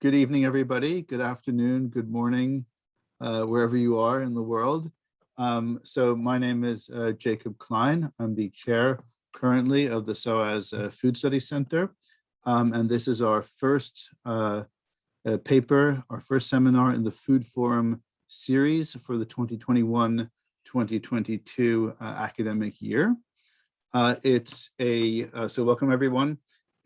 good evening, everybody. Good afternoon, good morning, uh, wherever you are in the world. Um, so my name is uh, Jakob Klein. I'm the chair currently of the SOAS uh, Food Studies Center. Um, and this is our first uh, uh, paper, our first seminar in the Food Forum series for the 2021-2022 uh, academic year. it's a, so welcome everyone.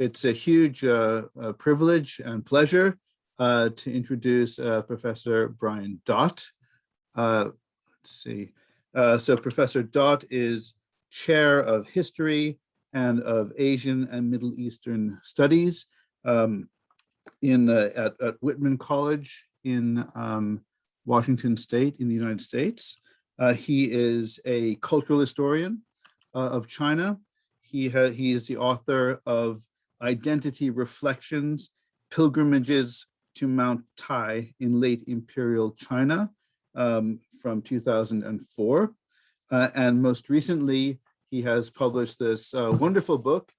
It's a huge uh, uh, privilege and pleasure uh, to introduce uh, Professor Brian Dott. Uh, let's see. So Professor Dott is chair of history and of Asian and Middle Eastern studies um, in at, at, Whitman College in um, Washington State in the United States. he is a cultural historian of China. He, he is the author of identity reflections, pilgrimages to Mount Tai in late imperial China um, from 2004. Uh, and most recently, he has published this uh, wonderful book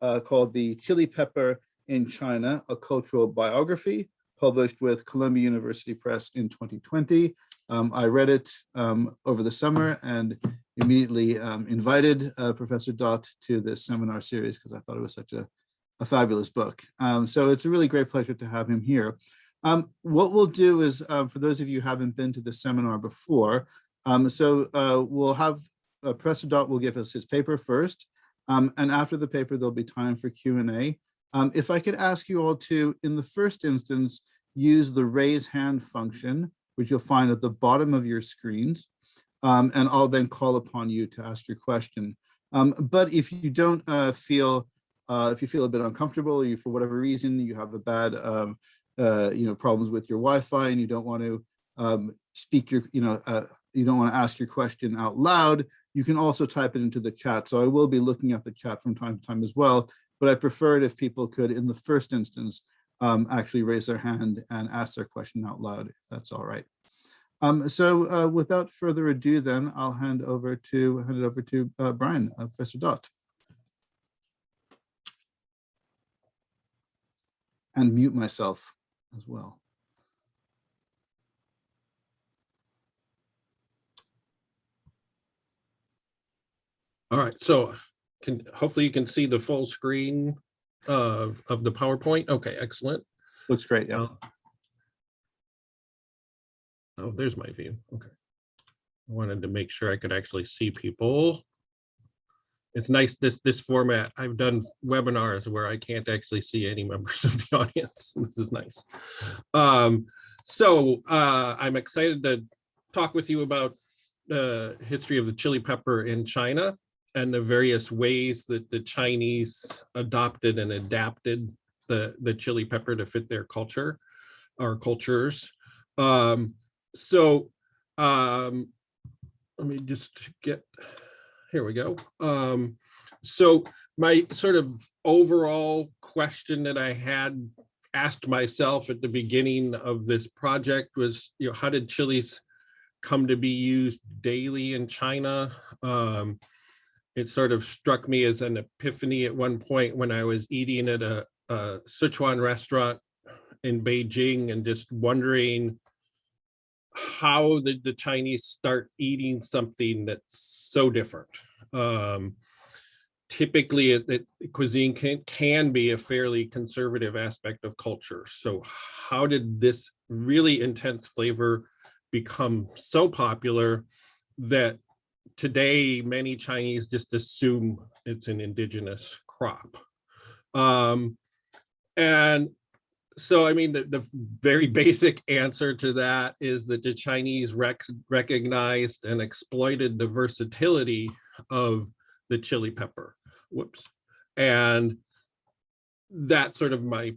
uh, called The Chili Pepper in China, a cultural biography, published with Columbia University Press in 2020. Um, I read it um, over the summer and immediately um, invited uh, Professor Dott to this seminar series because I thought it was such a a fabulous book. Um, so it's a really great pleasure to have him here. Um, what we'll do is, uh, for those of you who haven't been to the seminar before, um, so uh, we'll have uh, Professor Dott will give us his paper first, um, and after the paper, there'll be time for Q&A. Um, if I could ask you all to, in the first instance, use the raise hand function, which you'll find at the bottom of your screens, and I'll then call upon you to ask your question. but if you don't uh, feel uh, if you feel a bit uncomfortable, you for whatever reason you have a bad, um, uh, you know, problems with your Wi-Fi and you don't want to um, speak your, you know, uh, you don't want to ask your question out loud, you can also type it into the chat. So I will be looking at the chat from time to time as well, but I prefer it if people could, in the first instance, um, actually raise their hand and ask their question out loud, if that's all right. Um, so uh, without further ado, then I'll hand over to hand it over to uh, Brian, uh, Professor Dott. And mute myself as well. All right, so can hopefully you can see the full screen of, of the PowerPoint. Okay, excellent. Looks great, yeah. Uh, oh, there's my view. Okay. I wanted to make sure I could actually see people it's nice this this format i've done webinars where i can't actually see any members of the audience this is nice. Um so uh i'm excited to talk with you about the history of the chili pepper in china and the various ways that the chinese adopted and adapted the the chili pepper to fit their culture or cultures. Um so um let me just get here we go. Um, so my sort of overall question that I had asked myself at the beginning of this project was, you know, how did chilies come to be used daily in China? Um, it sort of struck me as an epiphany at one point when I was eating at a, a Sichuan restaurant in Beijing and just wondering how did the Chinese start eating something that's so different? Um, typically, it, it, cuisine can, can be a fairly conservative aspect of culture. So how did this really intense flavor become so popular that today many Chinese just assume it's an indigenous crop? Um, and so I mean, the, the very basic answer to that is that the Chinese rec recognized and exploited the versatility of the chili pepper. Whoops. And that's sort of my,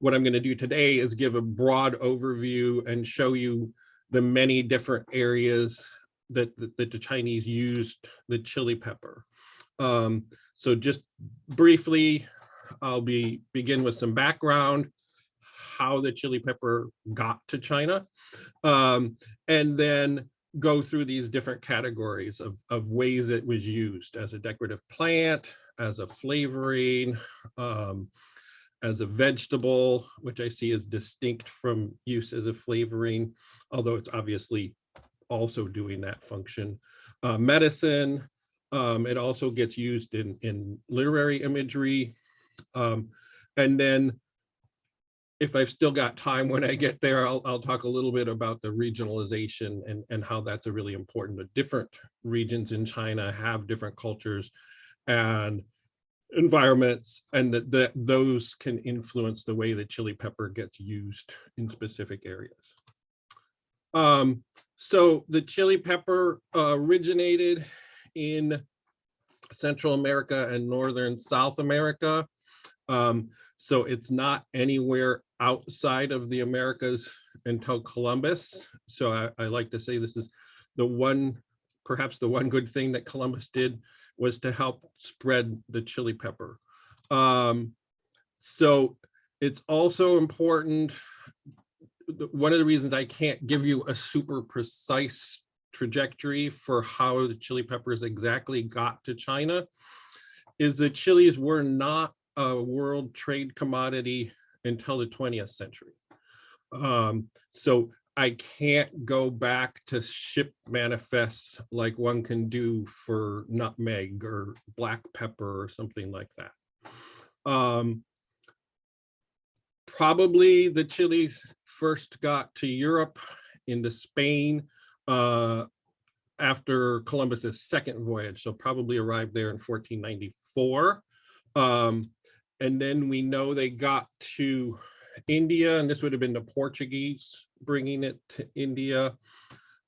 what I'm gonna do today is give a broad overview and show you the many different areas that, that, that the Chinese used the chili pepper. Um, so just briefly, I'll be begin with some background, how the chili pepper got to China, um, and then go through these different categories of, of ways it was used as a decorative plant, as a flavoring, um, as a vegetable, which I see is distinct from use as a flavoring, although it's obviously also doing that function. Uh, medicine, um, it also gets used in, in literary imagery. Um, and then if I've still got time when I get there, I'll, I'll talk a little bit about the regionalization and, and how that's a really important, but different regions in China have different cultures and environments and that, that those can influence the way that chili pepper gets used in specific areas. Um, so the chili pepper uh, originated in Central America and Northern South America. Um, so it's not anywhere outside of the Americas until Columbus. So I, I like to say this is the one, perhaps the one good thing that Columbus did was to help spread the chili pepper. Um, so it's also important. One of the reasons I can't give you a super precise trajectory for how the chili peppers exactly got to China is the chilies were not a world trade commodity until the 20th century. Um, so I can't go back to ship manifests like one can do for nutmeg or black pepper or something like that. Um, probably the chilies first got to Europe into Spain uh, after Columbus's second voyage, so probably arrived there in 1494. Um, and then we know they got to India, and this would have been the Portuguese bringing it to India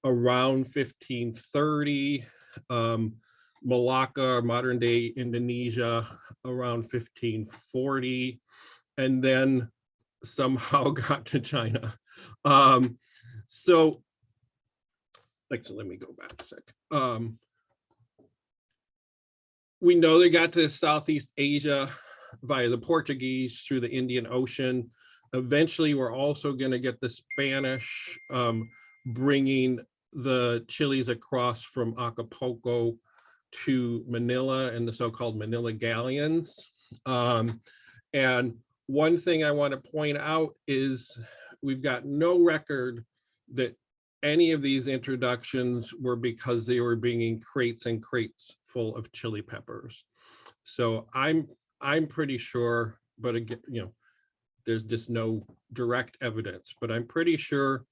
around 1530. Um, Malacca, modern day Indonesia, around 1540, and then somehow got to China. Um, so, so let me go back a sec. Um, we know they got to Southeast Asia via the Portuguese through the Indian Ocean. Eventually, we're also going to get the Spanish um, bringing the chilies across from Acapulco to Manila and the so-called Manila galleons. Um, and one thing I want to point out is we've got no record that any of these introductions were because they were bringing crates and crates full of chili peppers. So I'm I'm pretty sure, but again, you know, there's just no direct evidence, but I'm pretty sure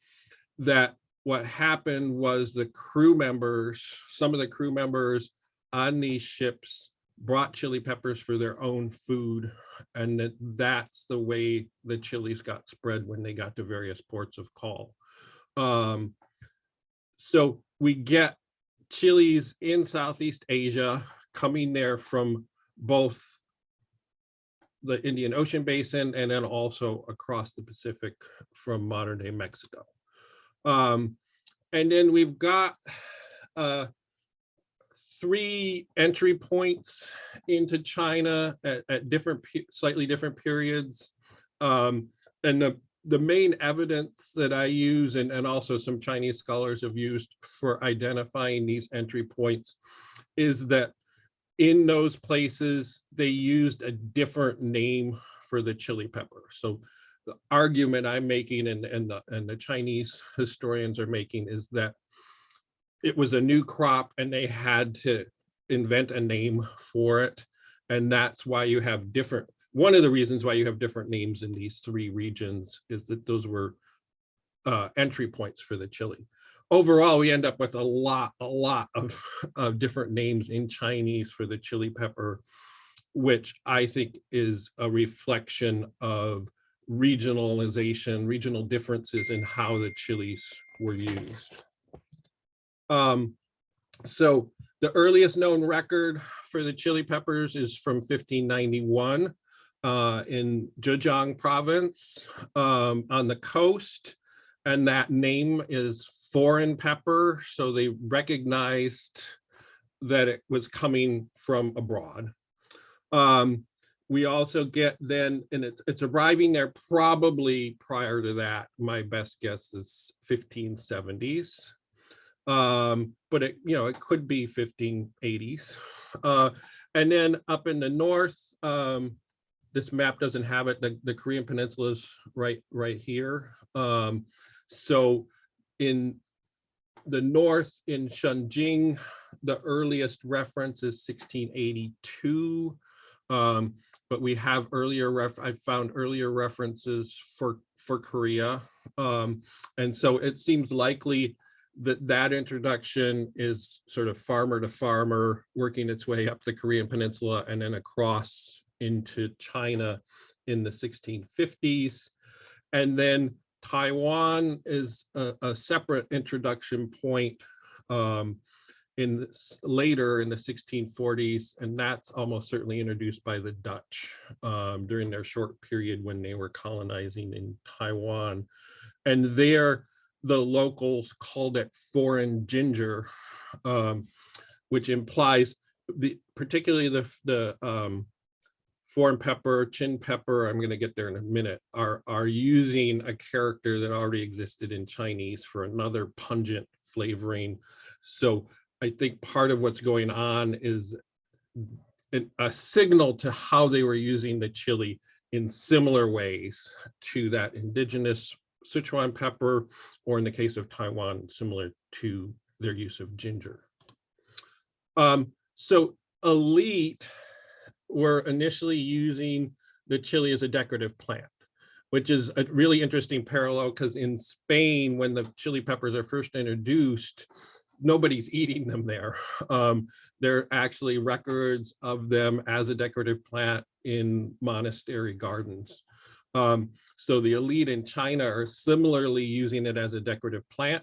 that what happened was the crew members, some of the crew members on these ships brought chili peppers for their own food and that that's the way the chilies got spread when they got to various ports of call. Um, so we get chilies in Southeast Asia coming there from both the Indian Ocean Basin and then also across the Pacific from modern day Mexico. Um, and then we've got uh, three entry points into China at, at different, slightly different periods. Um, and the, the main evidence that I use and, and also some Chinese scholars have used for identifying these entry points is that in those places, they used a different name for the chili pepper. So the argument I'm making and, and, the, and the Chinese historians are making is that it was a new crop and they had to invent a name for it. And that's why you have different, one of the reasons why you have different names in these three regions is that those were uh, entry points for the chili overall, we end up with a lot, a lot of, of different names in Chinese for the chili pepper, which I think is a reflection of regionalization, regional differences in how the chilies were used. Um, so the earliest known record for the chili peppers is from 1591 uh, in Zhejiang province um, on the coast. And that name is foreign pepper, so they recognized that it was coming from abroad. Um, we also get then, and it's, it's arriving there probably prior to that. My best guess is 1570s. Um, but it, you know, it could be 1580s. Uh, and then up in the north, um, this map doesn't have it. The, the Korean Peninsula is right, right here. Um, so in the north in Shengjing, the earliest reference is 1682. Um, but we have earlier ref, I found earlier references for, for Korea. Um, and so it seems likely that that introduction is sort of farmer to farmer, working its way up the Korean Peninsula and then across into China in the 1650s. And then Taiwan is a, a separate introduction point um, in this, later in the 1640s, and that's almost certainly introduced by the Dutch um, during their short period when they were colonizing in Taiwan. And there, the locals called it foreign ginger, um, which implies the particularly the the um, foreign pepper, chin pepper, I'm going to get there in a minute, are, are using a character that already existed in Chinese for another pungent flavoring. So I think part of what's going on is a signal to how they were using the chili in similar ways to that indigenous Sichuan pepper, or in the case of Taiwan, similar to their use of ginger. Um, so elite were initially using the chili as a decorative plant, which is a really interesting parallel because in Spain, when the chili peppers are first introduced, nobody's eating them there. Um, there are actually records of them as a decorative plant in monastery gardens. Um, so the elite in China are similarly using it as a decorative plant.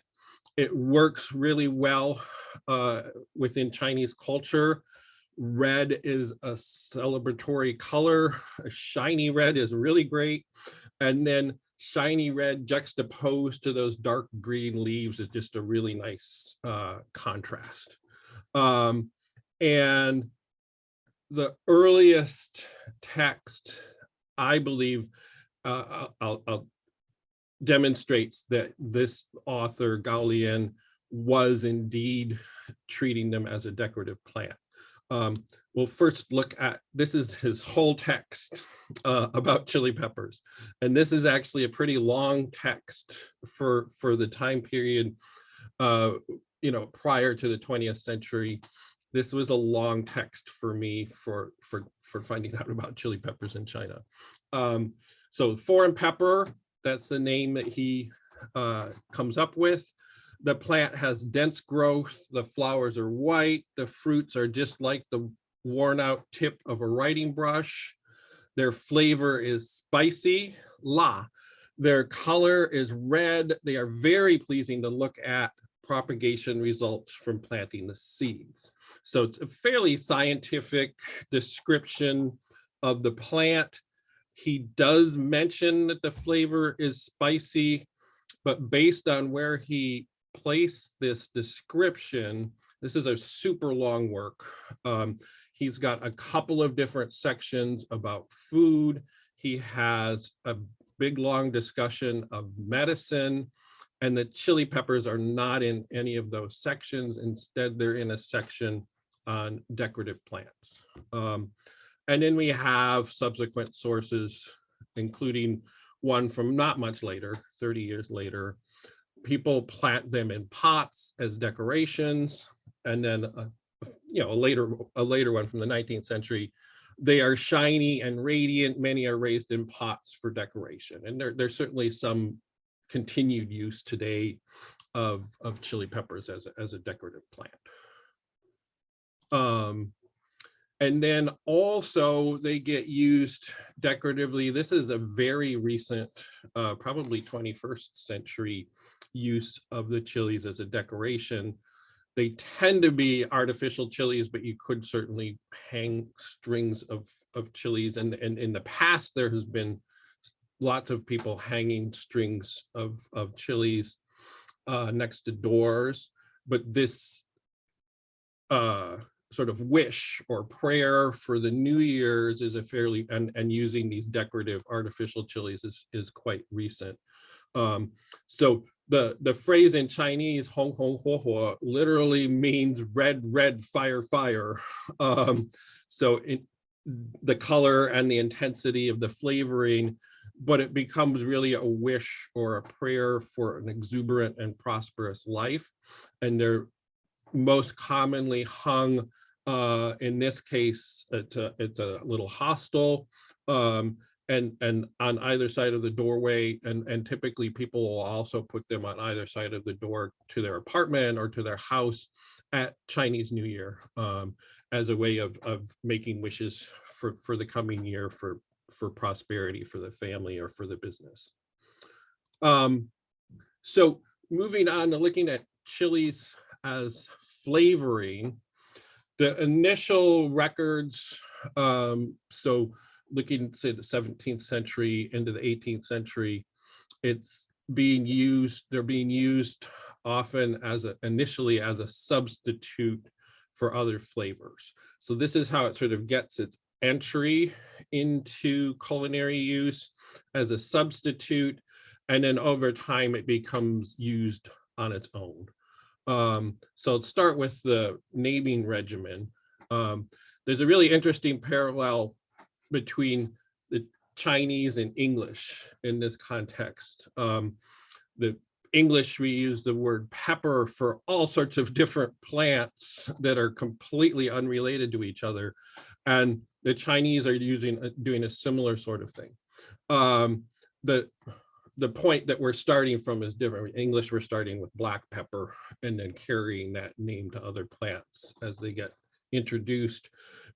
It works really well uh, within Chinese culture. Red is a celebratory color. A shiny red is really great. And then shiny red juxtaposed to those dark green leaves is just a really nice uh, contrast. Um, and the earliest text, I believe, uh, I'll, I'll demonstrates that this author Gao Lian was indeed treating them as a decorative plant. Um, we'll first look at, this is his whole text uh, about chili peppers. And this is actually a pretty long text for, for the time period, uh, you know, prior to the 20th century. This was a long text for me for, for, for finding out about chili peppers in China. Um, so foreign pepper, that's the name that he uh, comes up with. The plant has dense growth, the flowers are white, the fruits are just like the worn out tip of a writing brush. Their flavor is spicy, la. Their color is red. They are very pleasing to look at propagation results from planting the seeds. So it's a fairly scientific description of the plant. He does mention that the flavor is spicy, but based on where he placed this description, this is a super long work. Um, he's got a couple of different sections about food. He has a big, long discussion of medicine. And the chili peppers are not in any of those sections. Instead, they're in a section on decorative plants. Um, and then we have subsequent sources, including one from not much later, 30 years later. People plant them in pots as decorations. And then, a, you know, a later, a later one from the 19th century, they are shiny and radiant. Many are raised in pots for decoration. And there, there's certainly some continued use today of, of chili peppers as a, as a decorative plant. Um, and then also they get used decoratively. This is a very recent, uh, probably 21st century use of the chilies as a decoration. They tend to be artificial chilies, but you could certainly hang strings of, of chilies. And, and in the past, there has been lots of people hanging strings of, of chilies uh, next to doors. But this uh, sort of wish or prayer for the New Year's is a fairly, and, and using these decorative artificial chilies is, is quite recent. Um, so the, the phrase in Chinese, hong hong huo huo, literally means red, red, fire, fire. Um, so in, the color and the intensity of the flavoring, but it becomes really a wish or a prayer for an exuberant and prosperous life. And they're most commonly hung, uh, in this case, it's a, it's a little hostel. Um, and, and on either side of the doorway, and, and typically people will also put them on either side of the door to their apartment or to their house at Chinese New Year. Um, as a way of, of making wishes for, for the coming year for, for prosperity for the family or for the business. Um, so moving on to looking at chilies as flavoring, the initial records, um, so looking say the 17th century into the 18th century, it's being used, they're being used often as a, initially as a substitute for other flavors. So this is how it sort of gets its entry into culinary use as a substitute. And then over time, it becomes used on its own. Um, so let's start with the naming regimen. Um, there's a really interesting parallel between the Chinese and English in this context. Um, the English, we use the word pepper for all sorts of different plants that are completely unrelated to each other. And the Chinese are using, doing a similar sort of thing. Um, the, the point that we're starting from is different. In English, we're starting with black pepper and then carrying that name to other plants as they get introduced.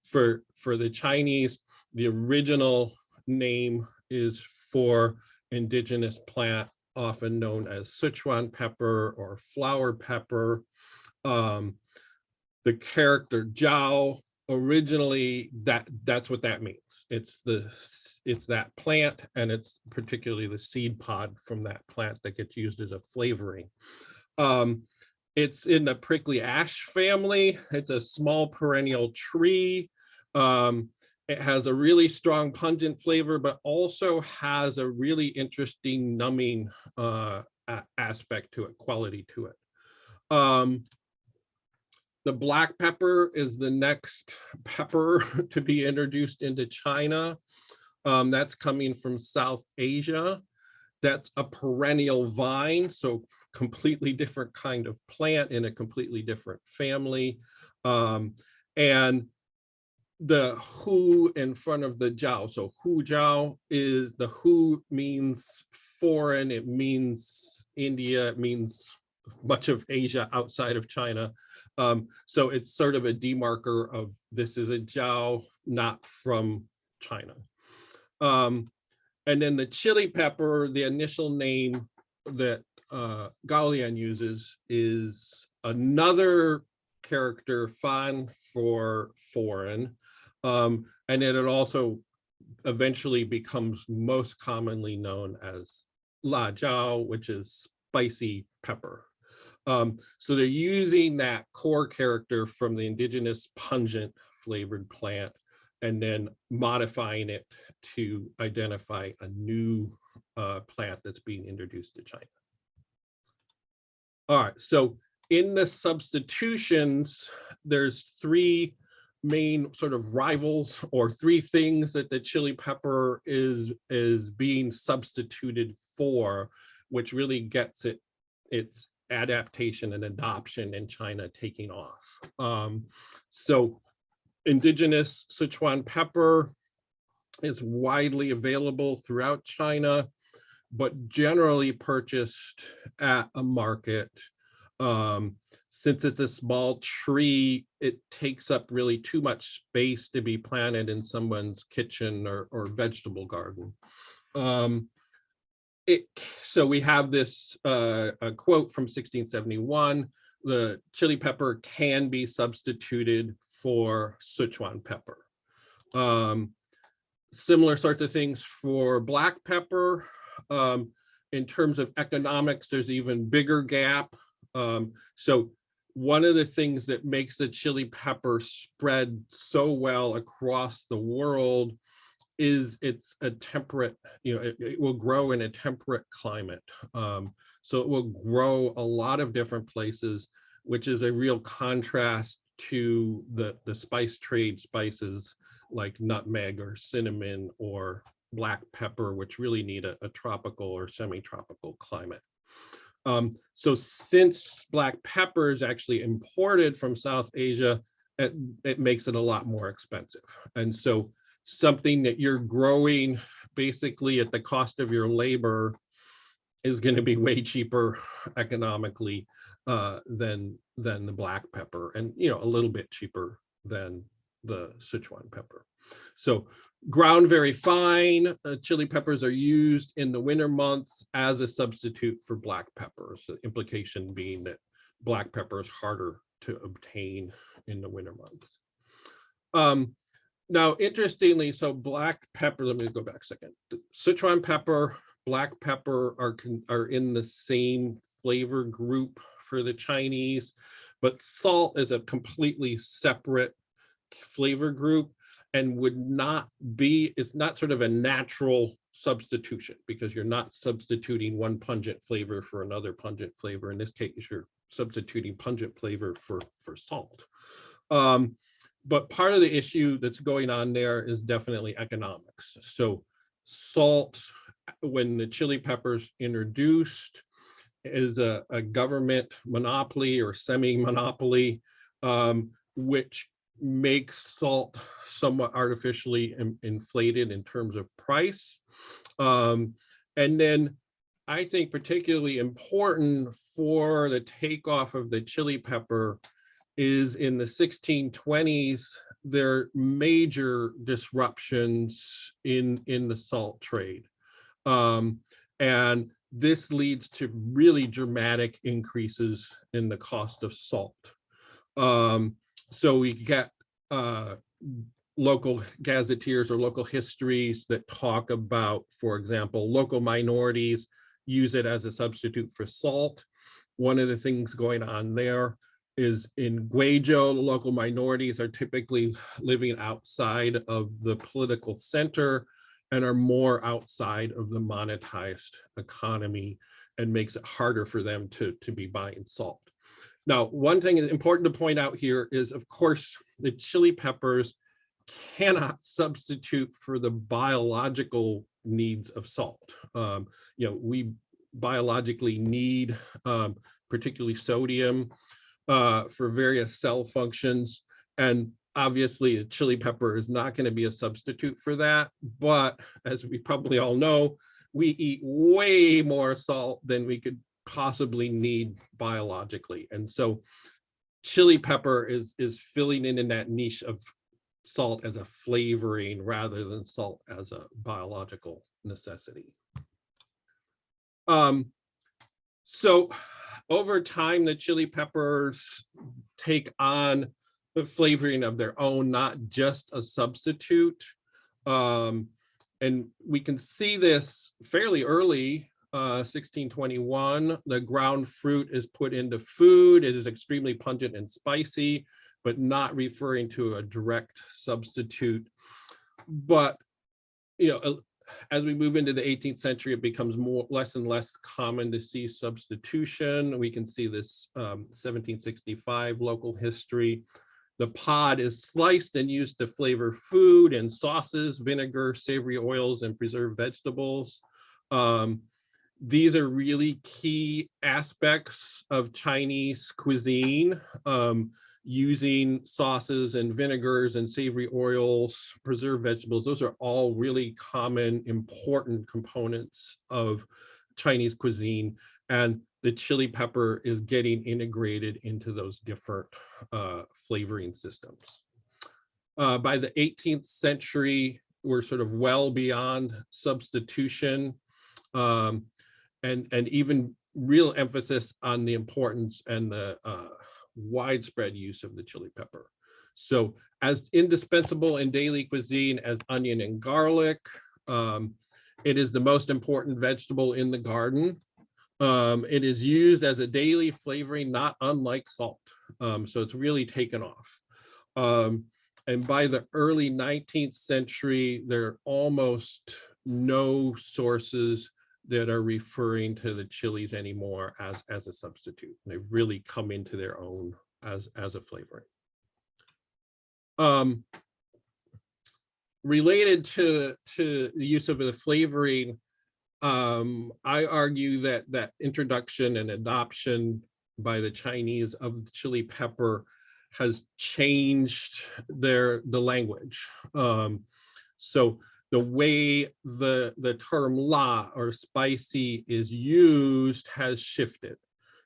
For, for the Chinese, the original name is for indigenous plant often known as Sichuan pepper or flower pepper. Um, the character Jiao originally that that's what that means. It's the it's that plant and it's particularly the seed pod from that plant that gets used as a flavoring. Um, it's in the prickly ash family. It's a small perennial tree. Um, it has a really strong pungent flavor, but also has a really interesting numbing uh, aspect to it, quality to it. Um, the black pepper is the next pepper to be introduced into China. Um, that's coming from South Asia. That's a perennial vine, so completely different kind of plant in a completely different family. Um, and the hu in front of the jiao. So hu jiao is the hu means foreign, it means India, it means much of Asia outside of China. Um, so it's sort of a demarker of this is a jiao not from China. Um, and then the chili pepper, the initial name that uh, uses is another character fan for foreign. Um, and then it also eventually becomes most commonly known as la jiao, which is spicy pepper. Um, so they're using that core character from the indigenous pungent flavored plant and then modifying it to identify a new uh, plant that's being introduced to China. All right, so in the substitutions, there's three main sort of rivals or three things that the chili pepper is is being substituted for, which really gets it its adaptation and adoption in China taking off. Um, so indigenous Sichuan pepper is widely available throughout China, but generally purchased at a market. Um, since it's a small tree, it takes up really too much space to be planted in someone's kitchen or, or vegetable garden. Um, it, so we have this uh, quote from 1671, the chili pepper can be substituted for Sichuan pepper. Um, similar sorts of things for black pepper. Um, in terms of economics, there's even bigger gap. Um, so one of the things that makes the chili pepper spread so well across the world is it's a temperate, you know, it, it will grow in a temperate climate. Um, so it will grow a lot of different places, which is a real contrast to the, the spice trade spices like nutmeg or cinnamon or black pepper, which really need a, a tropical or semi-tropical climate. Um, so since black pepper is actually imported from South Asia, it, it makes it a lot more expensive. And so something that you're growing basically at the cost of your labor is going to be way cheaper economically uh, than than the black pepper and you know a little bit cheaper than the Sichuan pepper. So ground very fine uh, chili peppers are used in the winter months as a substitute for black peppers. The implication being that black pepper is harder to obtain in the winter months. Um, now, interestingly, so black pepper, let me go back a second. Sichuan pepper, black pepper are, are in the same flavor group for the Chinese, but salt is a completely separate flavor group and would not be, it's not sort of a natural substitution because you're not substituting one pungent flavor for another pungent flavor. In this case, you're substituting pungent flavor for, for salt. Um, but part of the issue that's going on there is definitely economics. So salt, when the chili peppers introduced, is a, a government monopoly or semi-monopoly, um, which makes salt somewhat artificially in- inflated in terms of price. Um, and then I think particularly important for the takeoff of the chili pepper is in the 1620s, there are major disruptions in, in the salt trade. Um, and this leads to really dramatic increases in the cost of salt. Um, so we get uh, local gazetteers or local histories that talk about, for example, local minorities use it as a substitute for salt. One of the things going on there is in Guizhou, local minorities are typically living outside of the political center and are more outside of the monetized economy and makes it harder for them to, to be buying salt. Now, one thing is important to point out here is, of course, the chili peppers cannot substitute for the biological needs of salt. Um, you know, we biologically need um, particularly sodium uh, for various cell functions. And obviously a chili pepper is not going to be a substitute for that. But as we probably all know, we eat way more salt than we could possibly need biologically. And so chili pepper is, is filling in in that niche of salt as a flavoring rather than salt as a biological necessity. Um, so over time, the chili peppers take on the flavoring of their own, not just a substitute. Um, and we can see this fairly early, uh, 1621. The ground fruit is put into food. It is extremely pungent and spicy, but not referring to a direct substitute. But you know, as we move into the 18th century, it becomes more less and less common to see substitution. We can see this um, 1765 local history. The pod is sliced and used to flavor food and sauces, vinegar, savory oils, and preserved vegetables. Um, these are really key aspects of Chinese cuisine. Um, using sauces and vinegars and savory oils, preserved vegetables, those are all really common, important components of Chinese cuisine. And the chili pepper is getting integrated into those different uh, flavoring systems. Uh, by the 18th century, we're sort of well beyond substitution um, and, and even real emphasis on the importance and the uh, widespread use of the chili pepper. So as indispensable in daily cuisine as onion and garlic, um, it is the most important vegetable in the garden. Um, it is used as a daily flavoring, not unlike salt. Um, so it's really taken off. Um, and by the early 19th century, there are almost no sources that are referring to the chilies anymore as as a substitute. They've really come into their own as as a flavoring. Um, related to, to the use of the flavoring, um, I argue that that introduction and adoption by the Chinese of the chili pepper has changed their, the language. Um, so the way the, the term la or spicy is used has shifted.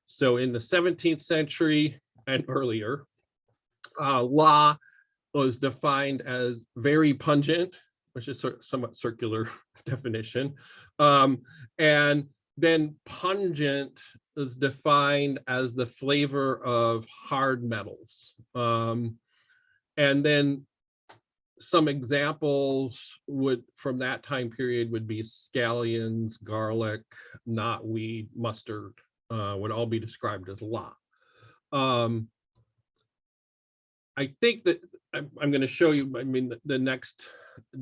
So in the 17th century and earlier, uh, la was defined as very pungent, which is somewhat circular definition. Um, and then pungent is defined as the flavor of hard metals. Um, and then some examples would from that time period would be scallions, garlic, knotweed, mustard, uh, would all be described as la. Um, I think that I'm, I'm going to show you, I mean, the, the next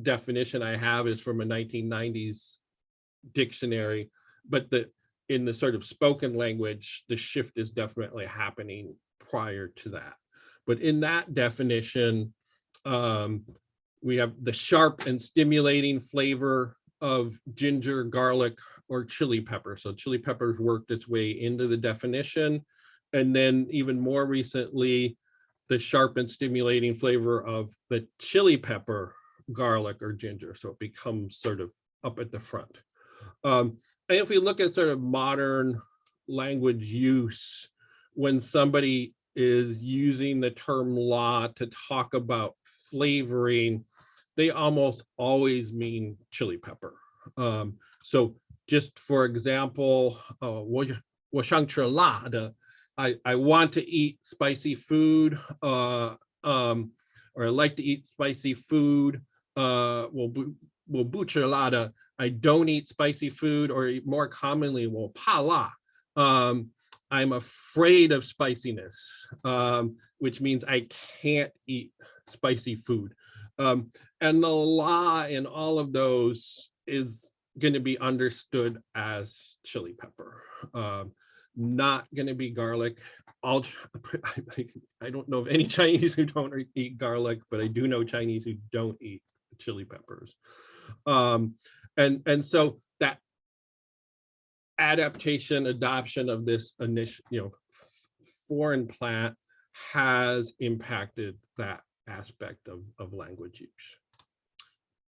definition I have is from a 1990s dictionary, but the in the sort of spoken language, the shift is definitely happening prior to that. But in that definition, um, we have the sharp and stimulating flavor of ginger, garlic, or chili pepper. So chili peppers worked its way into the definition. And then even more recently, the sharp and stimulating flavor of the chili pepper, garlic, or ginger. So it becomes sort of up at the front. Um, and if we look at sort of modern language use, when somebody is using the term la to talk about flavoring, they almost always mean chili pepper. Um, so just for example, uh, 我我想吃辣的, I, I want to eat spicy food, uh, um, or I like to eat spicy food. Uh, 我不我不吃辣的, I don't eat spicy food, or more commonly, 我怕辣. Um, I'm afraid of spiciness, um, which means I can't eat spicy food. Um, and the la in all of those is going to be understood as chili pepper, um, not going to be garlic. All I don't know of any Chinese who don't eat garlic, but I do know Chinese who don't eat chili peppers. Um, and, and so that adaptation, adoption of this initial, you know, foreign plant has impacted that aspect of, of language use.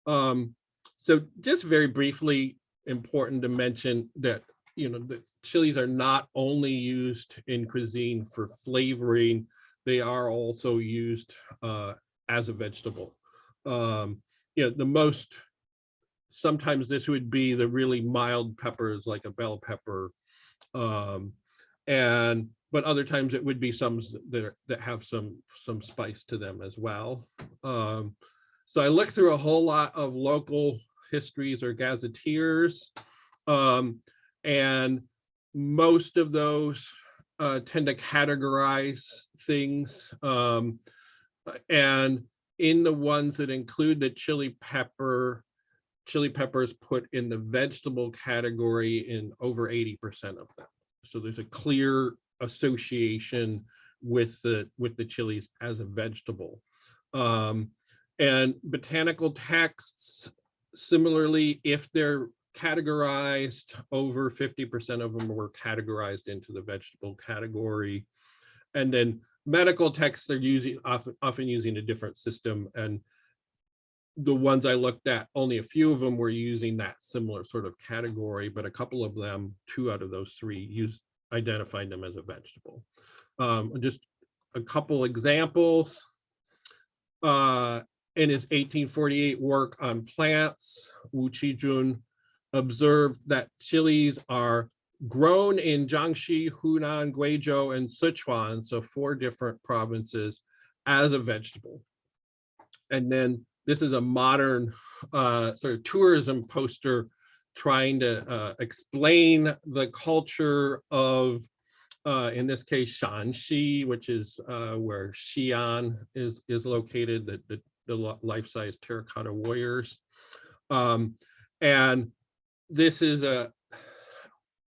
Um, so just very briefly, important to mention that, you know, the chilies are not only used in cuisine for flavoring, they are also used uh, as a vegetable. Um, you know, the most, sometimes this would be the really mild peppers like a bell pepper. Um, and but other times it would be some that are, that have some some spice to them as well. Um, so I looked through a whole lot of local histories or gazetteers, um, and most of those uh, tend to categorize things. Um, and in the ones that include the chili pepper, chili peppers put in the vegetable category in over 80% of them. So there's a clear association with the with the chilies as a vegetable. Um, and botanical texts, similarly, if they're categorized, over 50% of them were categorized into the vegetable category. And then medical texts are using often, often using a different system. And the ones I looked at, only a few of them were using that similar sort of category, but a couple of them, two out of those three, used identified them as a vegetable. Um, just a couple examples. Uh, in his 1848 work on plants, Wu Qijun observed that chilies are grown in Jiangxi, Hunan, Guizhou, and Sichuan, so four different provinces, as a vegetable. And then this is a modern uh, sort of tourism poster trying to uh, explain the culture of, uh, in this case, Shaanxi, which is uh, where Xi'an is, is located, the, the the life-size terracotta warriors. Um, and this is a,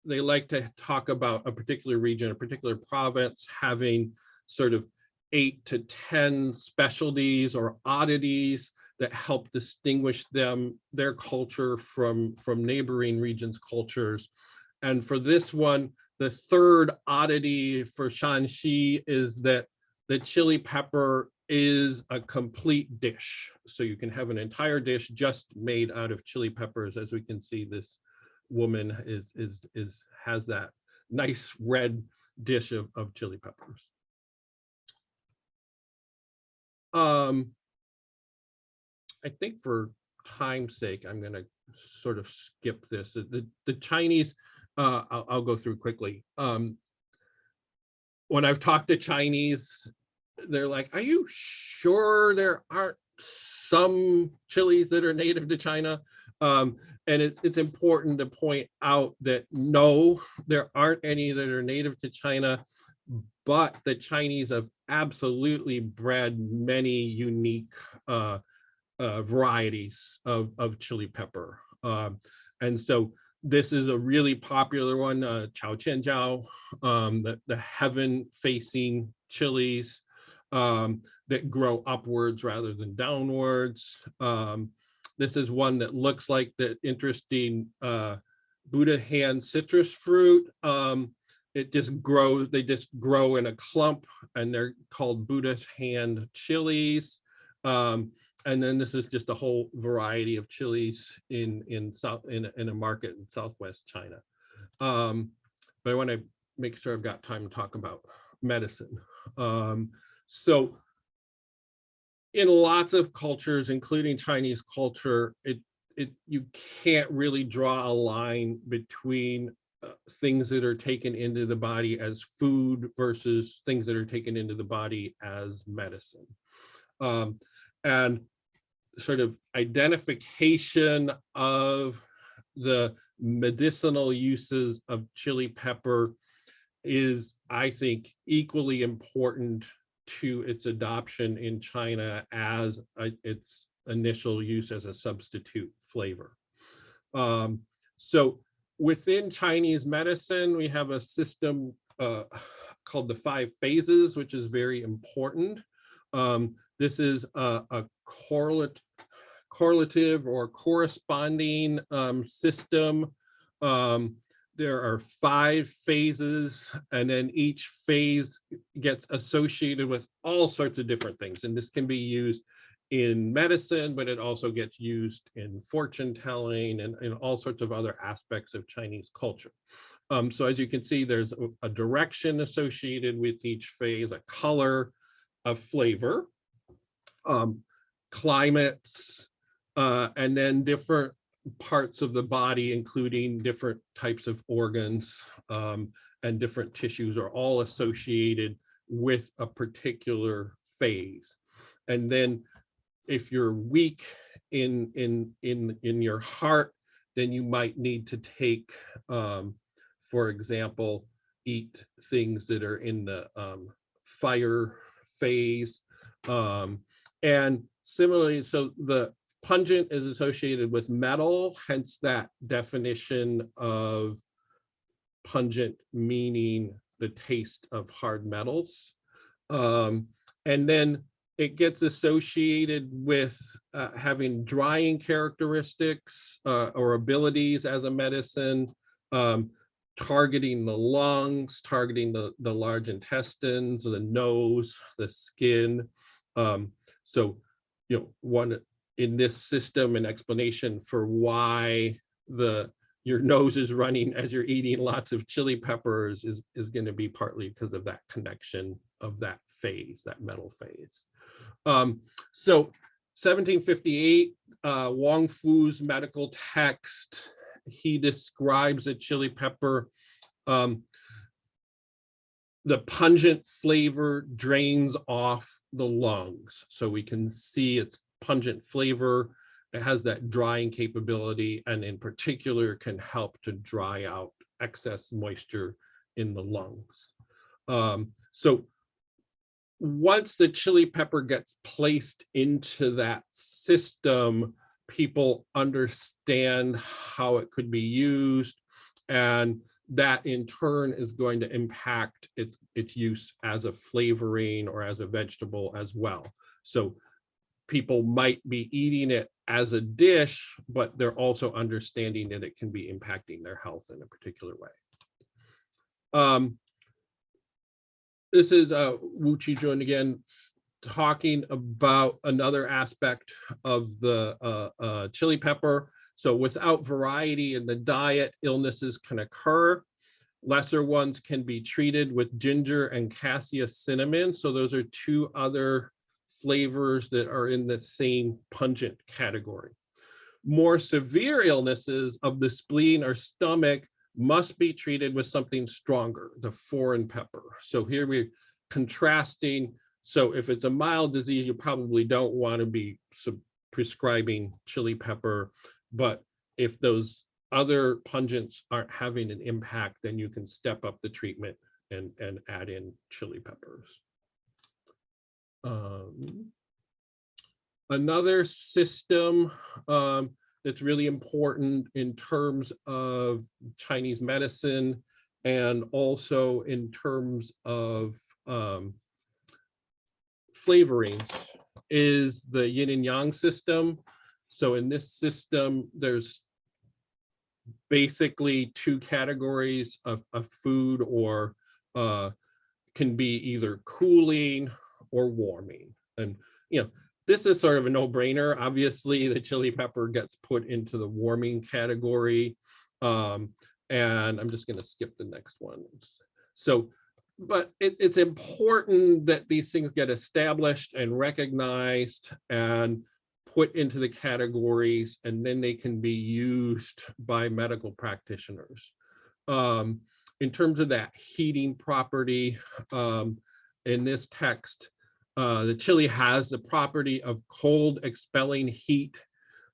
they like to talk about a particular region, a particular province having sort of eight to 10 specialties or oddities that help distinguish them, their culture from, from neighboring regions' cultures. And for this one, the third oddity for Shaanxi is that the chili pepper is a complete dish. So you can have an entire dish just made out of chili peppers. As we can see, this woman is, is, is, has that nice red dish of, of chili peppers. Um, I think for time's sake, I'm gonna sort of skip this. The- The, the Chinese, uh, I'll, I'll go through quickly. Um, when I've talked to Chinese, they're like, are you sure there aren't some chilies that are native to China? Um, and it, it's important to point out that no, there aren't any that are native to China, but the Chinese have absolutely bred many unique uh, uh, varieties of, of chili pepper. Um, and so this is a really popular one, uh, Chao Tian Jiao, um, the, the heaven facing chilies um, that grow upwards rather than downwards. Um, this is one that looks like the interesting uh, Buddha hand citrus fruit. Um, it just grows, they just grow in a clump and they're called Buddha's hand chilies. Um, and then this is just a whole variety of chilies in in south in, in a market in southwest China. Um, but I want to make sure I've got time to talk about medicine. Um, so in lots of cultures, including Chinese culture, it it you can't really draw a line between uh, things that are taken into the body as food versus things that are taken into the body as medicine. Um, and sort of identification of the medicinal uses of chili pepper is, I think, equally important to its adoption in China as a, its initial use as a substitute flavor. Um, so within Chinese medicine, we have a system uh, called the five phases, which is very important. Um, this is a, a correlate, correlative or corresponding um, system. Um, there are five phases and then each phase gets associated with all sorts of different things. And this can be used in medicine, but it also gets used in fortune telling and, and all sorts of other aspects of Chinese culture. Um, so as you can see, there's a, a direction associated with each phase, a color, a flavor, um, climates, uh, and then different parts of the body, including different types of organs um, and different tissues are all associated with a particular phase. And then if you're weak in, in, in, in your heart, then you might need to take, um, for example, eat things that are in the um, fire phase. Um, and similarly, so the pungent is associated with metal, hence that definition of pungent meaning the taste of hard metals. Um, and then it gets associated with uh, having drying characteristics uh, or abilities as a medicine, um, targeting the lungs, targeting the, the large intestines, the nose, the skin. Um, so, you know, one in this system an explanation for why the your nose is running as you're eating lots of chili peppers is, is going to be partly because of that connection of that phase, that metal phase. Um, so 1758, uh, Wang Fu's medical text, he describes a chili pepper. Um, the pungent flavor drains off the lungs. So we can see its pungent flavor. It has that drying capability and in particular can help to dry out excess moisture in the lungs. Um, so once the chili pepper gets placed into that system, people understand how it could be used and that in turn is going to impact its its use as a flavoring or as a vegetable as well. So people might be eating it as a dish, but they're also understanding that it can be impacting their health in a particular way. Um, this is uh, Wu Qijun again, talking about another aspect of the uh, uh, chili pepper. So without variety in the diet, illnesses can occur. Lesser ones can be treated with ginger and cassia cinnamon. So those are two other flavors that are in the same pungent category. More severe illnesses of the spleen or stomach must be treated with something stronger, the foreign pepper. So here we're contrasting. So if it's a mild disease, you probably don't want to be prescribing chili pepper. But if those other pungents aren't having an impact, then you can step up the treatment and, and add in chili peppers. Um, another system um, that's really important in terms of Chinese medicine and also in terms of um, flavorings is the yin and yang system. So in this system, there's basically two categories of, of food or uh, can be either cooling or warming. And, you know, this is sort of a no brainer. Obviously, the chili pepper gets put into the warming category. Um, and I'm just going to skip the next one. So, but it, it's important that these things get established and recognized and put into the categories, and then they can be used by medical practitioners. Um, in terms of that heating property, um, in this text, uh, the chili has the property of cold expelling heat.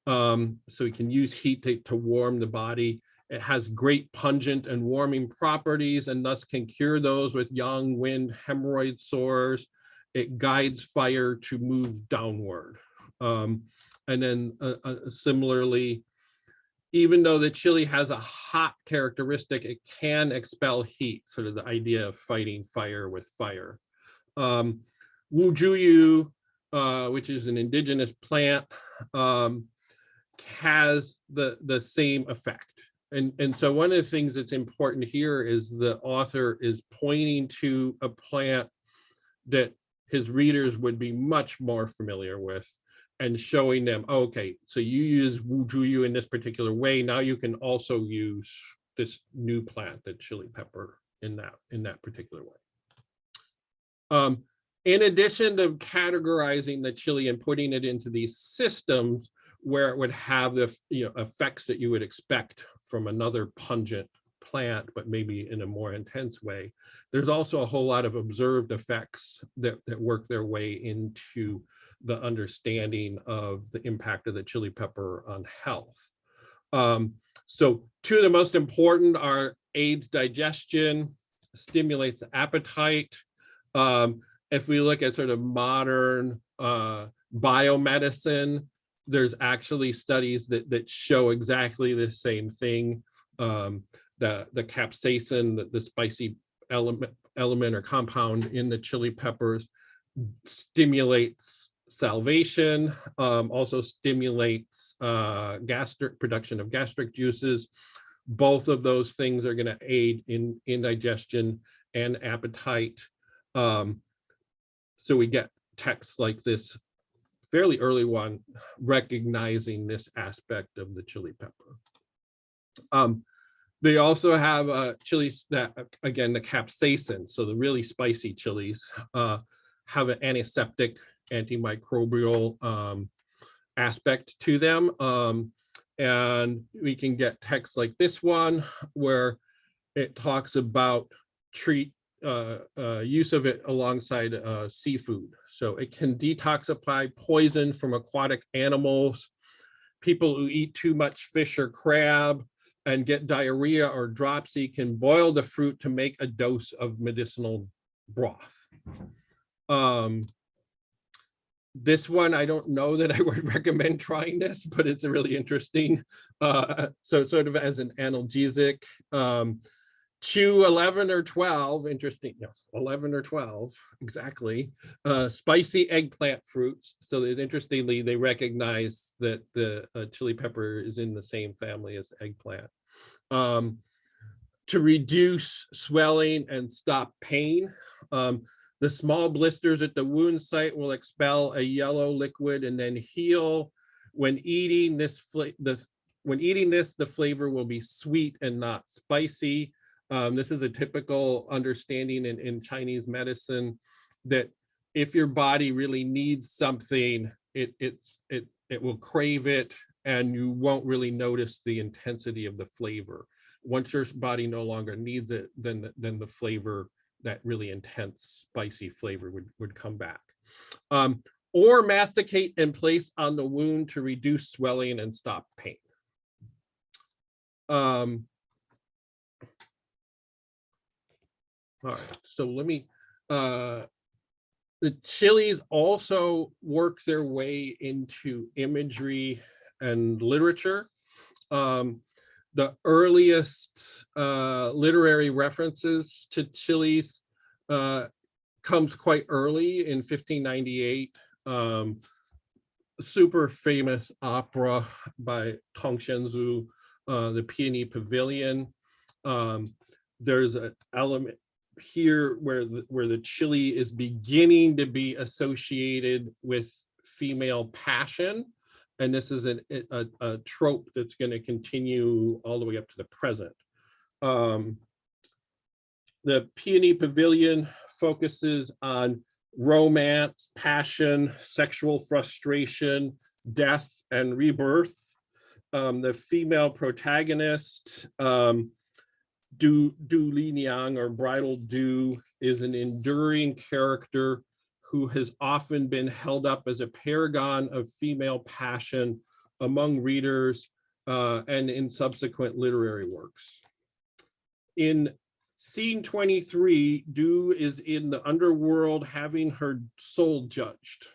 Um, so we can use heat to, to warm the body. It has great pungent and warming properties and thus can cure those with yang, wind, hemorrhoid sores. It guides fire to move downward. Um, and then uh, uh, similarly, even though the chili has a hot characteristic, it can expel heat, sort of the idea of fighting fire with fire. Um, Wuzhuyu, uh, which is an indigenous plant, um, has the, the same effect. And, and so one of the things that's important here is the author is pointing to a plant that his readers would be much more familiar with and showing them, oh, okay, so you use Wuzhuyu in this particular way. Now you can also use this new plant, the chili pepper, in that in that particular way. Um, in addition to categorizing the chili and putting it into these systems where it would have the you know effects that you would expect from another pungent plant, but maybe in a more intense way. There's also a whole lot of observed effects that, that work their way into the understanding of the impact of the chili pepper on health. Um, so two of the most important are aids digestion, stimulates appetite. Um, if we look at sort of modern uh, biomedicine, there's actually studies that, that show exactly the same thing. Um, the, the capsaicin, the, the spicy element, element or compound in the chili peppers stimulates salivation, um, also stimulates uh, gastric production of gastric juices. Both of those things are going to aid in indigestion and appetite. Um, so we get texts like this fairly early one recognizing this aspect of the chili pepper. Um, they also have uh, chilies that, again, the capsaicin, so the really spicy chilies, uh, have an antiseptic antimicrobial um, aspect to them. Um, and we can get texts like this one where it talks about treat uh, uh, use of it alongside uh, seafood. So it can detoxify poison from aquatic animals. People who eat too much fish or crab and get diarrhea or dropsy can boil the fruit to make a dose of medicinal broth. Um, this one, I don't know that I would recommend trying this, but it's a really interesting. Uh, so sort of as an analgesic, um, Chew 11 or 12, interesting, no, 11 or 12, exactly. Uh, spicy eggplant fruits. So interestingly, they recognize that the uh, chili pepper is in the same family as eggplant. Um, to reduce swelling and stop pain. Um, the small blisters at the wound site will expel a yellow liquid and then heal. When eating this, the, when eating this, the flavor will be sweet and not spicy. Um, this is a typical understanding in, in Chinese medicine that if your body really needs something, it, it's, it, it will crave it and you won't really notice the intensity of the flavor. Once your body no longer needs it, then, the- then the flavor, that really intense spicy flavor would, would come back. Um, or masticate and place on the wound to reduce swelling and stop pain. Um, all right, so let me, uh, the chilies also work their way into imagery and literature. Um, the earliest uh, literary references to chilies uh, comes quite early in 1598. Um, super famous opera by Tang Xianzu, uh, The Peony Pavilion. Um, there's an element here where the, where the chili is beginning to be associated with female passion. And this is an, a, a trope that's going to continue all the way up to the present. Um, the Peony Pavilion focuses on romance, passion, sexual frustration, death, and rebirth. Um, the female protagonist, um, Du, Du Liniang or Bridal Du is an enduring character who has often been held up as a paragon of female passion among readers uh, and in subsequent literary works. In scene 23, Du is in the underworld having her soul judged.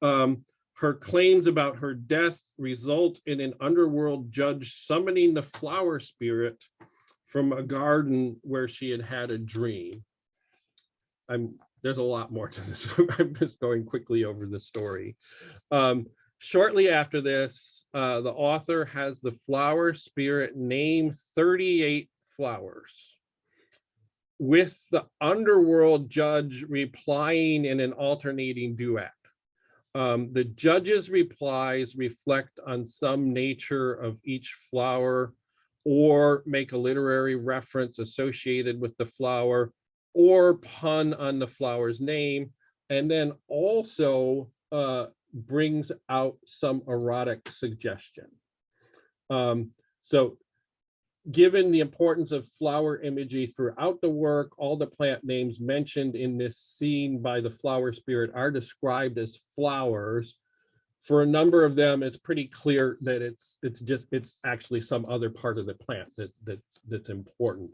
Um, her claims about her death result in an underworld judge summoning the flower spirit from a garden where she had had a dream. I'm there's a lot more to this. I'm just going quickly over the story. Um, shortly after this, uh, the author has the flower spirit name 38 flowers with the underworld judge replying in an alternating duet. Um, the judge's replies reflect on some nature of each flower or make a literary reference associated with the flower or pun on the flower's name, and then also uh, brings out some erotic suggestion. Um, so given the importance of flower imagery throughout the work, all the plant names mentioned in this scene by the flower spirit are described as flowers. For a number of them, it's pretty clear that it's it's just it's actually some other part of the plant that that's that's important.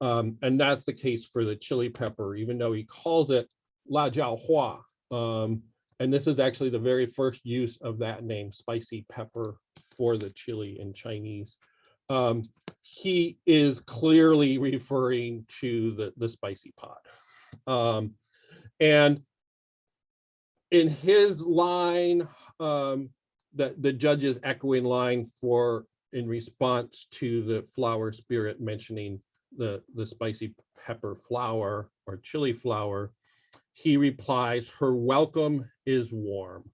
Um, and that's the case for the chili pepper, even though he calls it La Jiao Hua. Um, and this is actually the very first use of that name, spicy pepper, for the chili in Chinese. Um, he is clearly referring to the, the spicy pot. Um, and in his line, um, the, the judge's echoing line for in response to the flower spirit mentioning the, the spicy pepper flower or chili flower, he replies, her welcome is warm.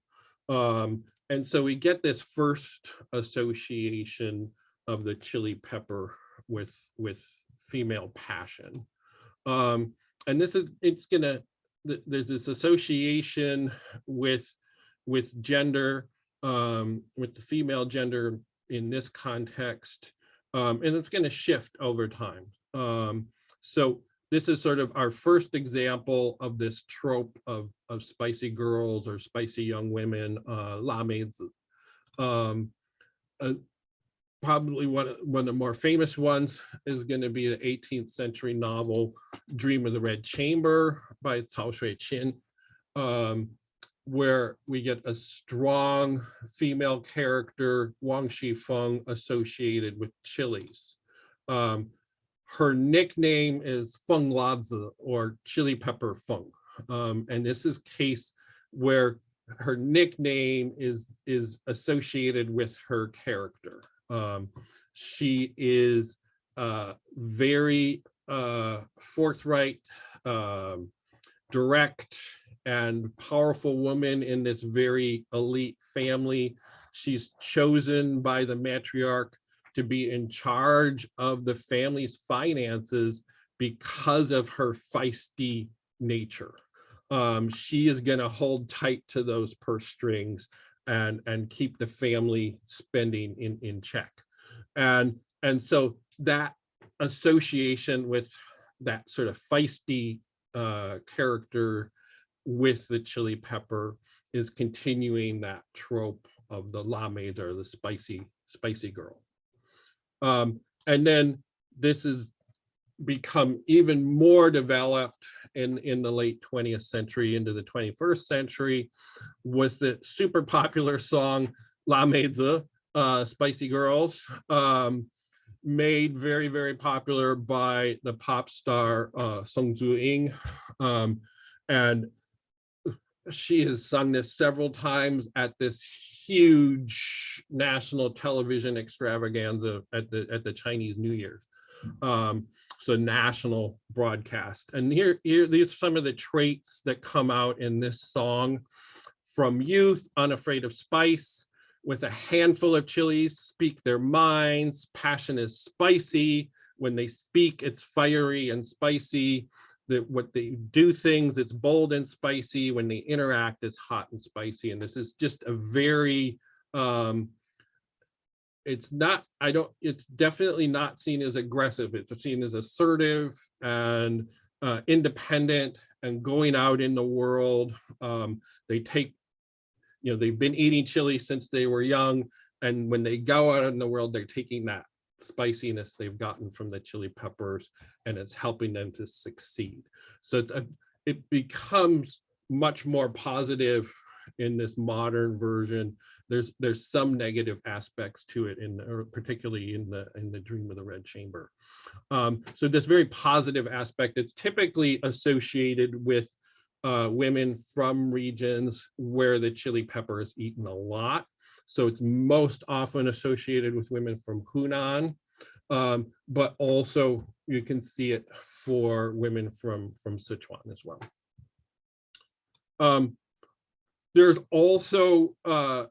Um, and so we get this first association of the chili pepper with, with female passion. Um, and this is, it's gonna, th- there's this association with, with gender, um, with the female gender in this context, um, and it's gonna shift over time. Um, so this is sort of our first example of this trope of, of spicy girls or spicy young women, uh, la maids. Um, uh, probably one, one of the more famous ones is going to be the 18th century novel Dream of the Red Chamber by Cao Xueqin, um, where we get a strong female character, Wang Xifeng, associated with chilies. Um, her nickname is Feng Lazi or Chili Pepper Feng. Um, and this is case where her nickname is is associated with her character. Um, she is uh, very uh, forthright, um, direct, and powerful woman in this very elite family. She's chosen by the matriarch to be in charge of the family's finances because of her feisty nature. Um, she is going to hold tight to those purse strings and and keep the family spending in in check. And and so that association with that sort of feisty uh, character with the chili pepper is continuing that trope of the la maids or the spicy spicy girl. Um, and then this has become even more developed in, in the late 20th century into the 21st century with the super popular song La Meizi, uh, Spicy Girls, um, made very, very popular by the pop star uh, Song Zuying. Um, and she has sung this several times at this huge national television extravaganza at the at the Chinese New Year. Um, so national broadcast. And here, here, these are some of the traits that come out in this song from youth, unafraid of spice, with a handful of chilies, speak their minds, passion is spicy. When they speak, it's fiery and spicy. That what they do things, it's bold and spicy. When they interact, it's hot and spicy. And this is just a very um, it's not i don't it's definitely not seen as aggressive it's seen as assertive and uh, independent and going out in the world um, they take you know they've been eating chili since they were young and when they go out in the world they're taking that spiciness they've gotten from the chili peppers and it's helping them to succeed. So a, it becomes much more positive in this modern version. There's there's some negative aspects to it in or particularly in the in the dream of the red chamber. Um, so this very positive aspect it's typically associated with uh, women from regions where the chili pepper is eaten a lot so it's most often associated with women from Hunan um, but also you can see it for women from from Sichuan as well um, there's also uh,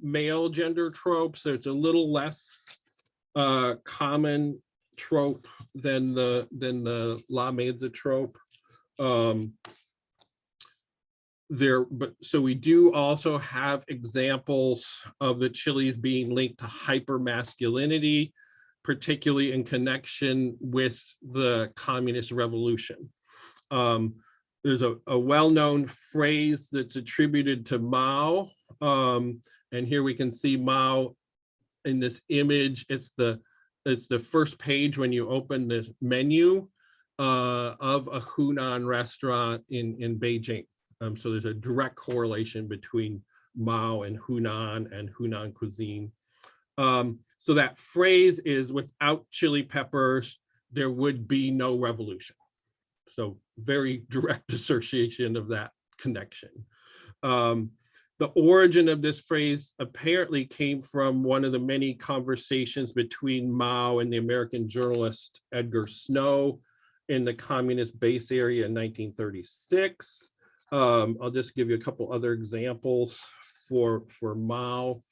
male gender tropes. It's a little less uh, common trope than the than the La Meizi trope. Um, there, but so we do also have examples of the chilies being linked to hyper masculinity, particularly in connection with the communist revolution. Um, there's a, a well-known phrase that's attributed to Mao. Um, and here we can see Mao in this image. It's the it's the first page when you open this menu uh, of a Hunan restaurant in, in Beijing. Um, so there's a direct correlation between Mao and Hunan and Hunan cuisine. Um, so that phrase is without chili peppers, there would be no revolution. So very direct association of that connection. Um, the origin of this phrase apparently came from one of the many conversations between Mao and the American journalist Edgar Snow in the communist base area in 1936. Um, I'll just give you a couple other examples for, for Mao.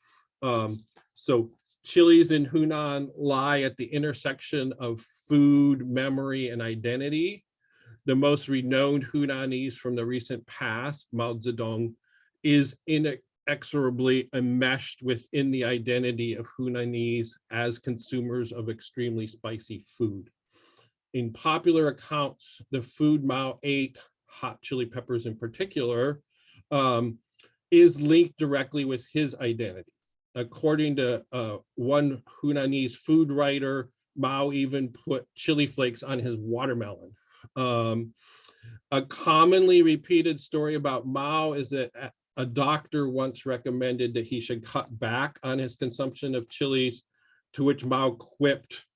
Um, so chilies in Hunan lie at the intersection of food, memory, and identity the most renowned Hunanese from the recent past, Mao Zedong, is inexorably enmeshed within the identity of Hunanese as consumers of extremely spicy food. In popular accounts, the food Mao ate, hot chili peppers in particular, um, is linked directly with his identity. According to uh, one Hunanese food writer, Mao even put chili flakes on his watermelon um, a commonly repeated story about Mao is that a doctor once recommended that he should cut back on his consumption of chilies, to which Mao quipped,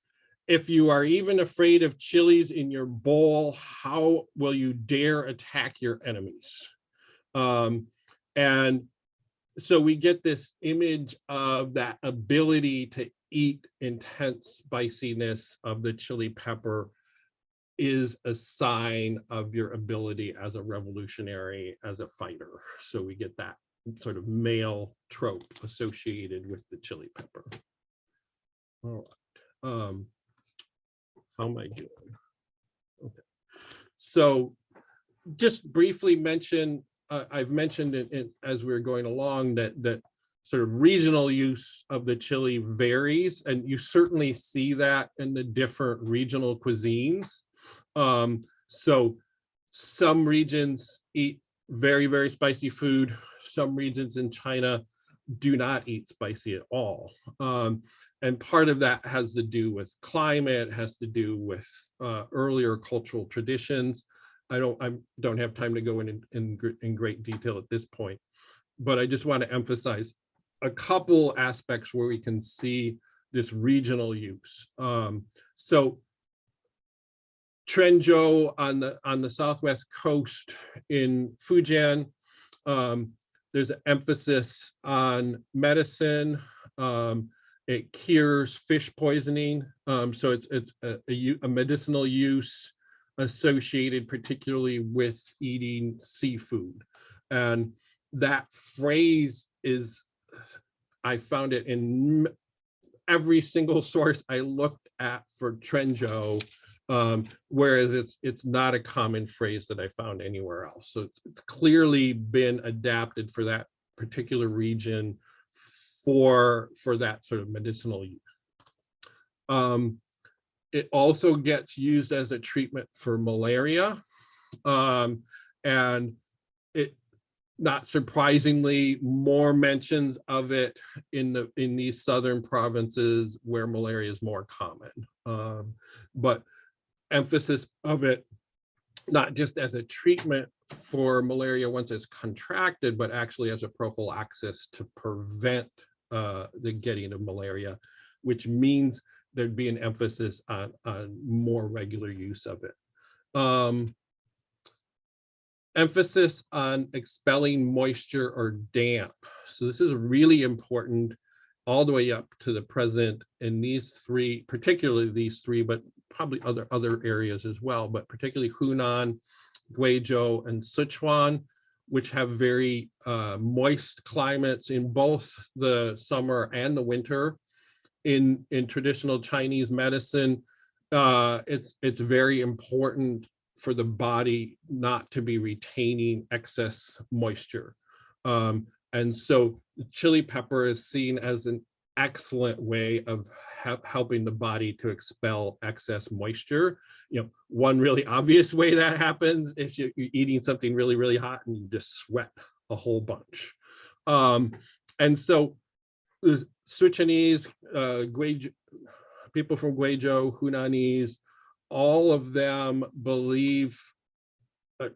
if you are even afraid of chilies in your bowl, how will you dare attack your enemies? Um, and so we get this image of that ability to eat intense spiciness of the chili pepper is a sign of your ability as a revolutionary, as a fighter. So we get that sort of male trope associated with the chili pepper. All right. Um, how am I doing? Okay. So just briefly mention, uh, I've mentioned it, it as we we're going along that that sort of regional use of the chili varies, and you certainly see that in the different regional cuisines. Um, so some regions eat very, very spicy food. Some regions in China do not eat spicy at all. Um, and part of that has to do with climate, has to do with uh, earlier cultural traditions. I don't I don't have time to go in, in in great detail at this point, but I just want to emphasize a couple aspects where we can see this regional use. Um, so Trenzhou on the on the southwest coast in Fujian, um, there's an emphasis on medicine. Um, it cures fish poisoning, um, so it's it's a, a, a medicinal use associated particularly with eating seafood, and that phrase is I found it in every single source I looked at for Trenzhou um, whereas it's it's not a common phrase that I found anywhere else. So it's, clearly been adapted for that particular region for for that sort of medicinal use. Um, it also gets used as a treatment for malaria, um, and it not surprisingly more mentions of it in the in these southern provinces where malaria is more common. Um, but emphasis of it, not just as a treatment for malaria once it's contracted, but actually as a prophylaxis to prevent uh, the getting of malaria, which means there'd be an emphasis on, on more regular use of it. Um, emphasis on expelling moisture or damp. So this is really important all the way up to the present in these three, particularly these three, but probably other other areas as well, but particularly Hunan, Guizhou, and Sichuan, which have very uh, moist climates in both the summer and the winter. In in traditional Chinese medicine, uh, it's it's very important for the body not to be retaining excess moisture. Um, and so chili pepper is seen as an excellent way of helping the body to expel excess moisture. You know, one really obvious way that happens is you, you're eating something really, really hot and you just sweat a whole bunch. Um, and so the Sichuanese, uh, people from Guizhou, Hunanese, all of them believe uh,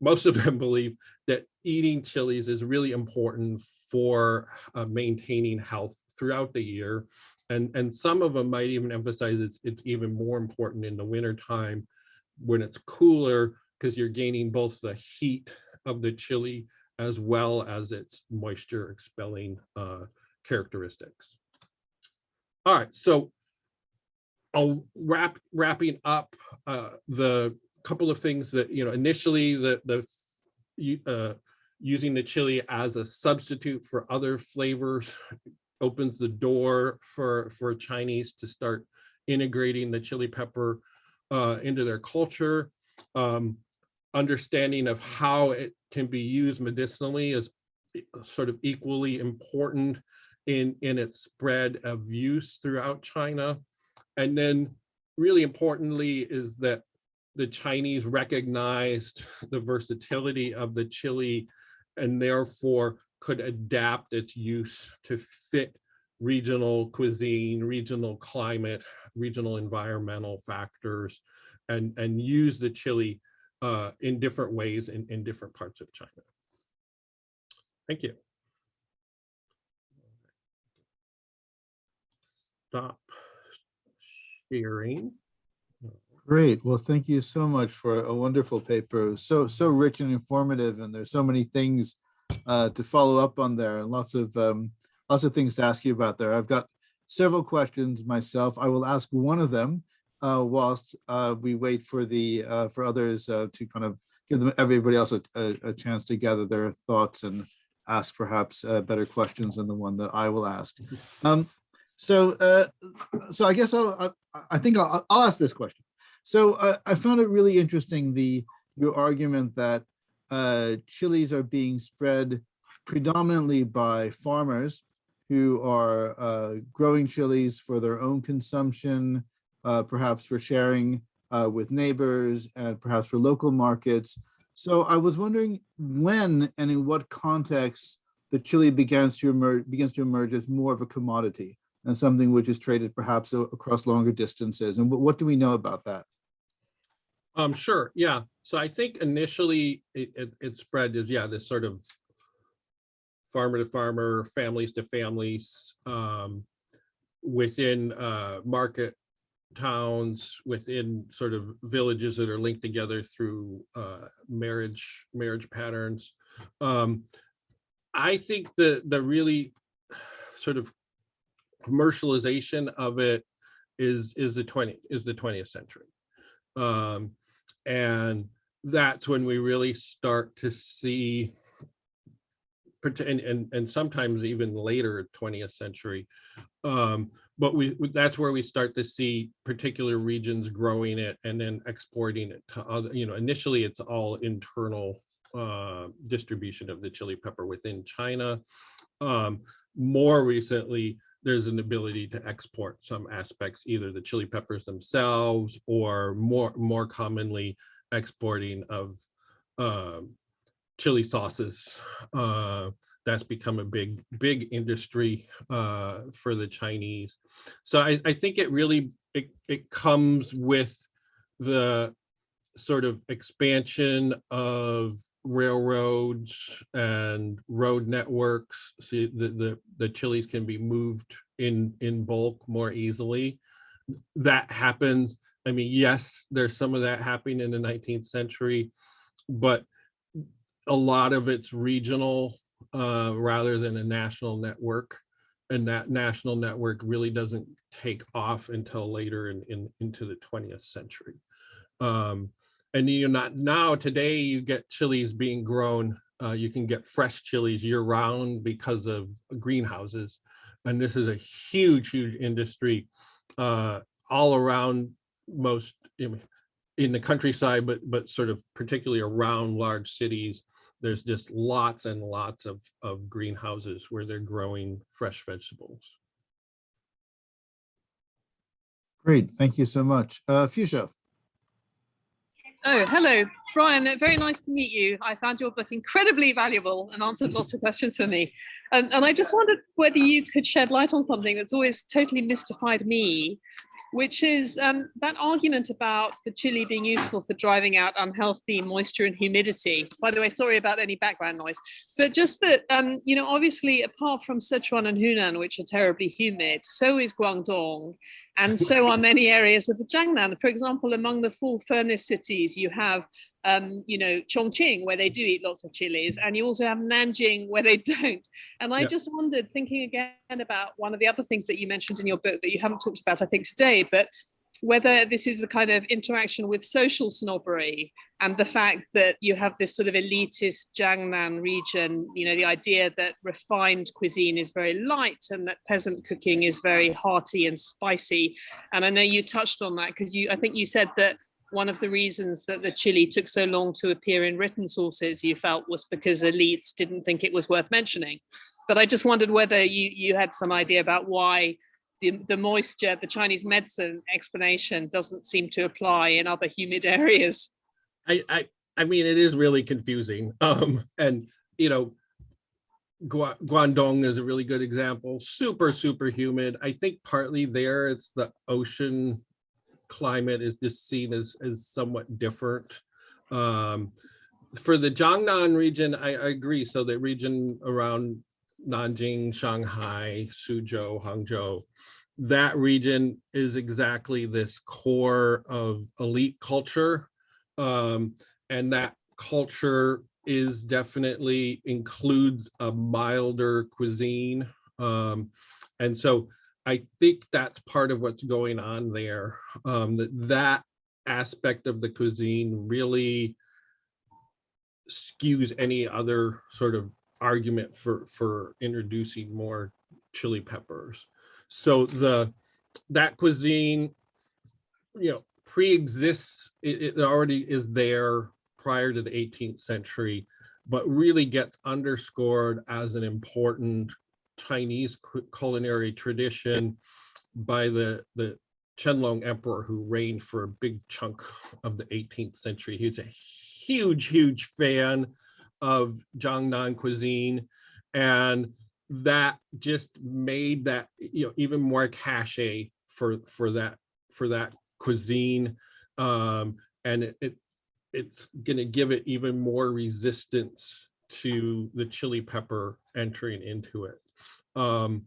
most of them believe that eating chilies is really important for uh, maintaining health throughout the year. And, and some of them might even emphasize it's, it's even more important in the winter time when it's cooler because you're gaining both the heat of the chili as well as its moisture expelling uh, characteristics. All right, so I'll wrap wrapping up uh, the couple of things that, you know, initially the, the uh, using the chili as a substitute for other flavors opens the door for, for Chinese to start integrating the chili pepper uh, into their culture. Um, understanding of how it can be used medicinally is sort of equally important in, in its spread of use throughout China. And then really importantly is that the Chinese recognized the versatility of the chili and therefore could adapt its use to fit regional cuisine, regional climate, regional environmental factors, and, and use the chili uh, in different ways in, in different parts of China. Thank you. Stop sharing. Great. Well, thank you so much for a wonderful paper. So, so rich and informative, and there's so many things uh, to follow up on there and lots of um, lots of things to ask you about there. I've got several questions myself. I will ask one of them uh, whilst uh, we wait for the uh, for others uh, to kind of give them everybody else a, a, a chance to gather their thoughts and ask perhaps uh, better questions than the one that I will ask. Um, so, uh, so I guess I'll, I, I think I'll, I'll ask this question. So uh, I found it really interesting, the your argument that uh, chilies are being spread predominantly by farmers who are uh, growing chilies for their own consumption, uh, perhaps for sharing uh, with neighbors and perhaps for local markets. So I was wondering when and in what context the chili begins to emerge begins to emerge as more of a commodity and something which is traded perhaps across longer distances. And what, what do we know about that? Um, sure, yeah. So I think initially it, it, it spread as, yeah, this sort of farmer to farmer, families to families, um, within, uh, market towns, within sort of villages that are linked together through, uh, marriage, marriage patterns. Um, I think the, the really sort of commercialization of it is, is the 20, is the 20th century. Um, and that's when we really start to see and, and, and sometimes even later 20th century. Um, but we, that's where we start to see particular regions growing it and then exporting it to other, you know, initially it's all internal uh, distribution of the chili pepper within China. Um, more recently, there's an ability to export some aspects, either the chili peppers themselves or more, more commonly exporting of um, chili sauces. Uh, that's become a big, big industry uh, for the Chinese. So I, I think it really, it, it comes with the sort of expansion of railroads and road networks. See, the, the, the chilies can be moved in, in bulk more easily. That happens. I mean, yes, there's some of that happening in the 19th century, but a lot of it's regional uh, rather than a national network. And that national network really doesn't take off until later in, in into the 20th century. Um, and you're not now today you get chilies being grown. Uh, you can get fresh chilies year round because of greenhouses. And this is a huge, huge industry uh, all around most in, in the countryside, but but sort of particularly around large cities. There's just lots and lots of of greenhouses where they're growing fresh vegetables. Great, thank you so much. Uh, Fuchsia. Oh, hello, Brian. Very nice to meet you. I found your book incredibly valuable and answered lots of questions for me. And, and I just wondered whether you could shed light on something that's always totally mystified me, which is um, that argument about the chili being useful for driving out unhealthy moisture and humidity. By the way, sorry about any background noise, but just that, um, you know, obviously apart from Sichuan and Hunan, which are terribly humid, so is Guangdong. And so are many areas of the Jiangnan. For example, among the full furnace cities, you have, um, you know, Chongqing, where they do eat lots of chilies, and you also have Nanjing, where they don't. And I Yeah. just wondered, thinking again about one of the other things that you mentioned in your book that you haven't talked about, I think, today, but whether this is a kind of interaction with social snobbery and the fact that you have this sort of elitist Jiangnan region, you know, the idea that refined cuisine is very light and that peasant cooking is very hearty and spicy. And I know you touched on that because you, I think you said that one of the reasons that the chili took so long to appear in written sources you felt was because elites didn't think it was worth mentioning. But I just wondered whether you, you had some idea about why the, the moisture, the Chinese medicine explanation doesn't seem to apply in other humid areas. I, I, I mean, it is really confusing. Um, and, you know, Gua- Guangdong is a really good example, super, super humid. I think partly there it's the ocean climate is just seen as, as somewhat different. Um, for the Jiangnan region, I, I agree. So the region around Nanjing, Shanghai, Suzhou, Hangzhou, that region is exactly this core of elite culture. Um, and that culture is definitely includes a milder cuisine. Um, and so I think that's part of what's going on there. Um, that that aspect of the cuisine really skews any other sort of argument for for introducing more chili peppers. So the that cuisine, you know, pre-exists, it, it already is there prior to the 18th century, but really gets underscored as an important Chinese culinary tradition by the the Qianlong Emperor who reigned for a big chunk of the 18th century. He was a huge, huge fan of Jiangnan cuisine. And that just made that, you know, even more cachet for, for that, for that cuisine. Um, and it, it it's gonna give it even more resistance to the chili pepper entering into it. Um,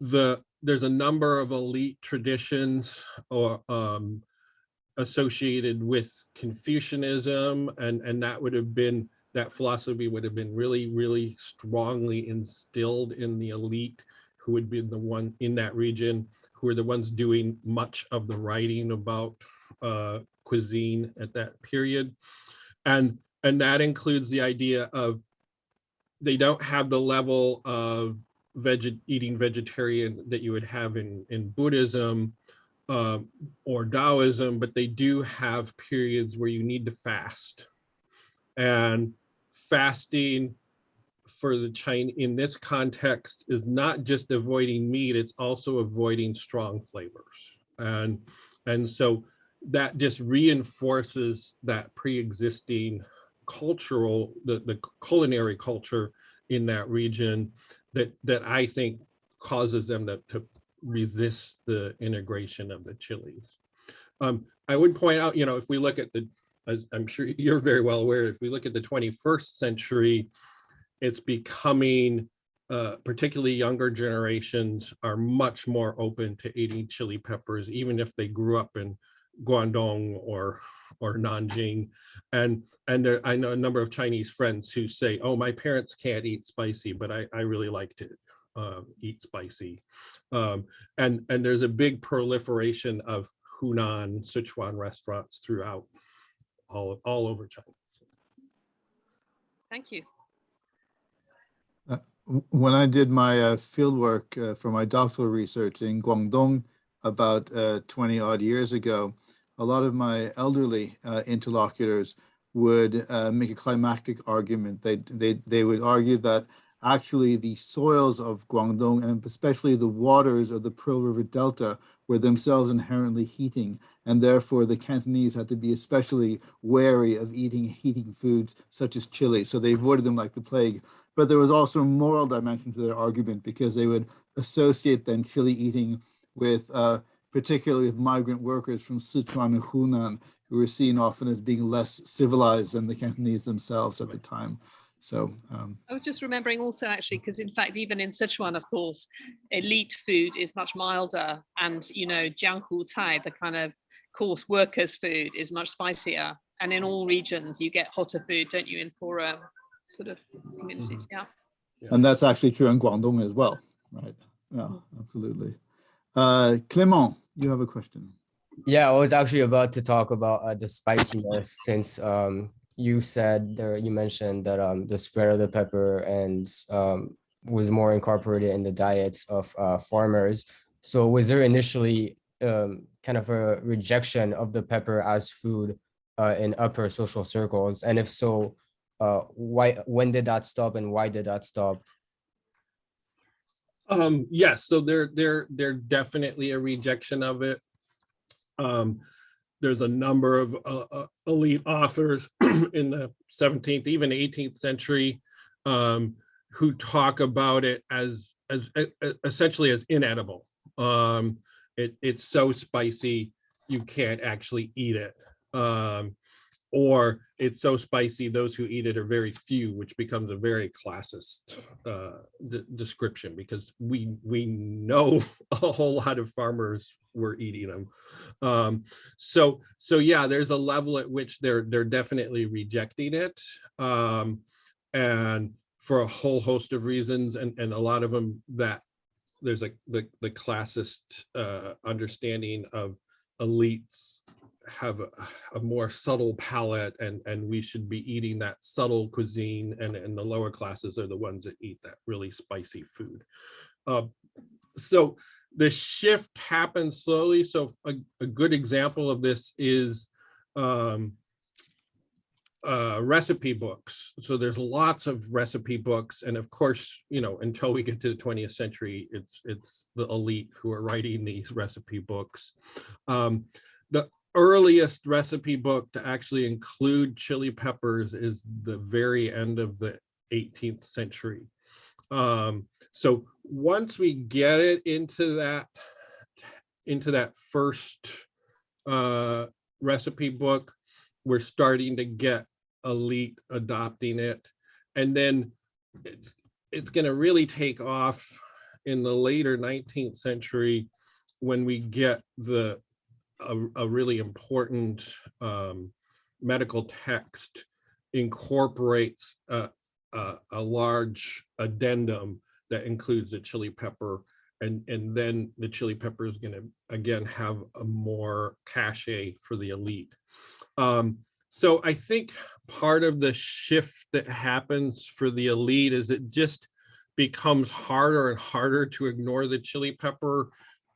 the there's a number of elite traditions or um, associated with Confucianism, and and that would have been that philosophy would have been really really strongly instilled in the elite who would be the one in that region who are the ones doing much of the writing about uh, cuisine at that period and and that includes the idea of they don't have the level of veg eating vegetarian that you would have in in Buddhism um, or Taoism, but they do have periods where you need to fast. And fasting for the Chinese in this context is not just avoiding meat, it's also avoiding strong flavors. And, and so that just reinforces that pre-existing cultural, the, the culinary culture in that region that that I think causes them to, to resist the integration of the chilies. Um, I would point out, you know, if we look at the, as I'm sure you're very well aware, if we look at the 21st century, it's becoming, uh, particularly younger generations are much more open to eating chili peppers, even if they grew up in Guangdong or or Nanjing, and and there, I know a number of Chinese friends who say, "Oh, my parents can't eat spicy, but I I really like to uh, eat spicy," um, and and there's a big proliferation of Hunan Sichuan restaurants throughout all all over China. Thank you. W- When I did my uh, fieldwork uh, for my doctoral research in Guangdong about uh, 20 odd years ago, a lot of my elderly uh, interlocutors would uh, make a climactic argument. They, they, they would argue that actually the soils of Guangdong and especially the waters of the Pearl River Delta were themselves inherently heating and therefore the Cantonese had to be especially wary of eating heating foods such as chili. So they avoided them like the plague. But there was also a moral dimension to their argument because they would associate then chili eating with uh, particularly with migrant workers from Sichuan and Hunan, who were seen often as being less civilized than the Cantonese themselves at the time. So um, I was just remembering also actually, because in fact, even in Sichuan, of course, elite food is much milder. And, you know, Jianghu Cai, the kind of coarse workers' food is much spicier. And in all regions, you get hotter food, don't you, in poorer sort of communities? Yeah. and that's actually true in Guangdong as well, right? Yeah, absolutely. Uh, Clément, you have a question. Yeah, I was actually about to talk about uh, the spiciness since um, you said there, you mentioned that um, the spread of the pepper and um, was more incorporated in the diets of uh, farmers. So was there initially um, kind of a rejection of the pepper as food uh, in upper social circles? And if so, uh, why, when did that stop and why did that stop? Um, yes, so there, there, there definitely a rejection of it. Um, there's a number of uh, uh, elite authors in the 17th, even 18th century, um, who talk about it as as essentially as inedible. Um, it, it's so spicy you can't actually eat it. Um, or it's so spicy, those who eat it are very few, which becomes a very classist uh, de- description because we we know a whole lot of farmers were eating them. Um, so so yeah, there's a level at which they're they're definitely rejecting it, um, and for a whole host of reasons, and and a lot of them that there's like the the classist uh, understanding of elites have a, a more subtle palate and and we should be eating that subtle cuisine and and the lower classes are the ones that eat that really spicy food uh, so the shift happens slowly so a, a good example of this is um, uh, recipe books. So there's lots of recipe books, and of course, you know, until we get to the 20th century, it's it's the elite who are writing these recipe books. Um, the earliest recipe book to actually include chili peppers is the very end of the 18th century. Um, so once we get it into that into that first uh, recipe book, we're starting to get elite adopting it. And then it's, it's going to really take off in the later 19th century when we get the a, a really important um, medical text incorporates a, a, a large addendum that includes the chili pepper and and then the chili pepper is going to again have a more cachet for the elite. Um, so I think part of the shift that happens for the elite is it just becomes harder and harder to ignore the chili pepper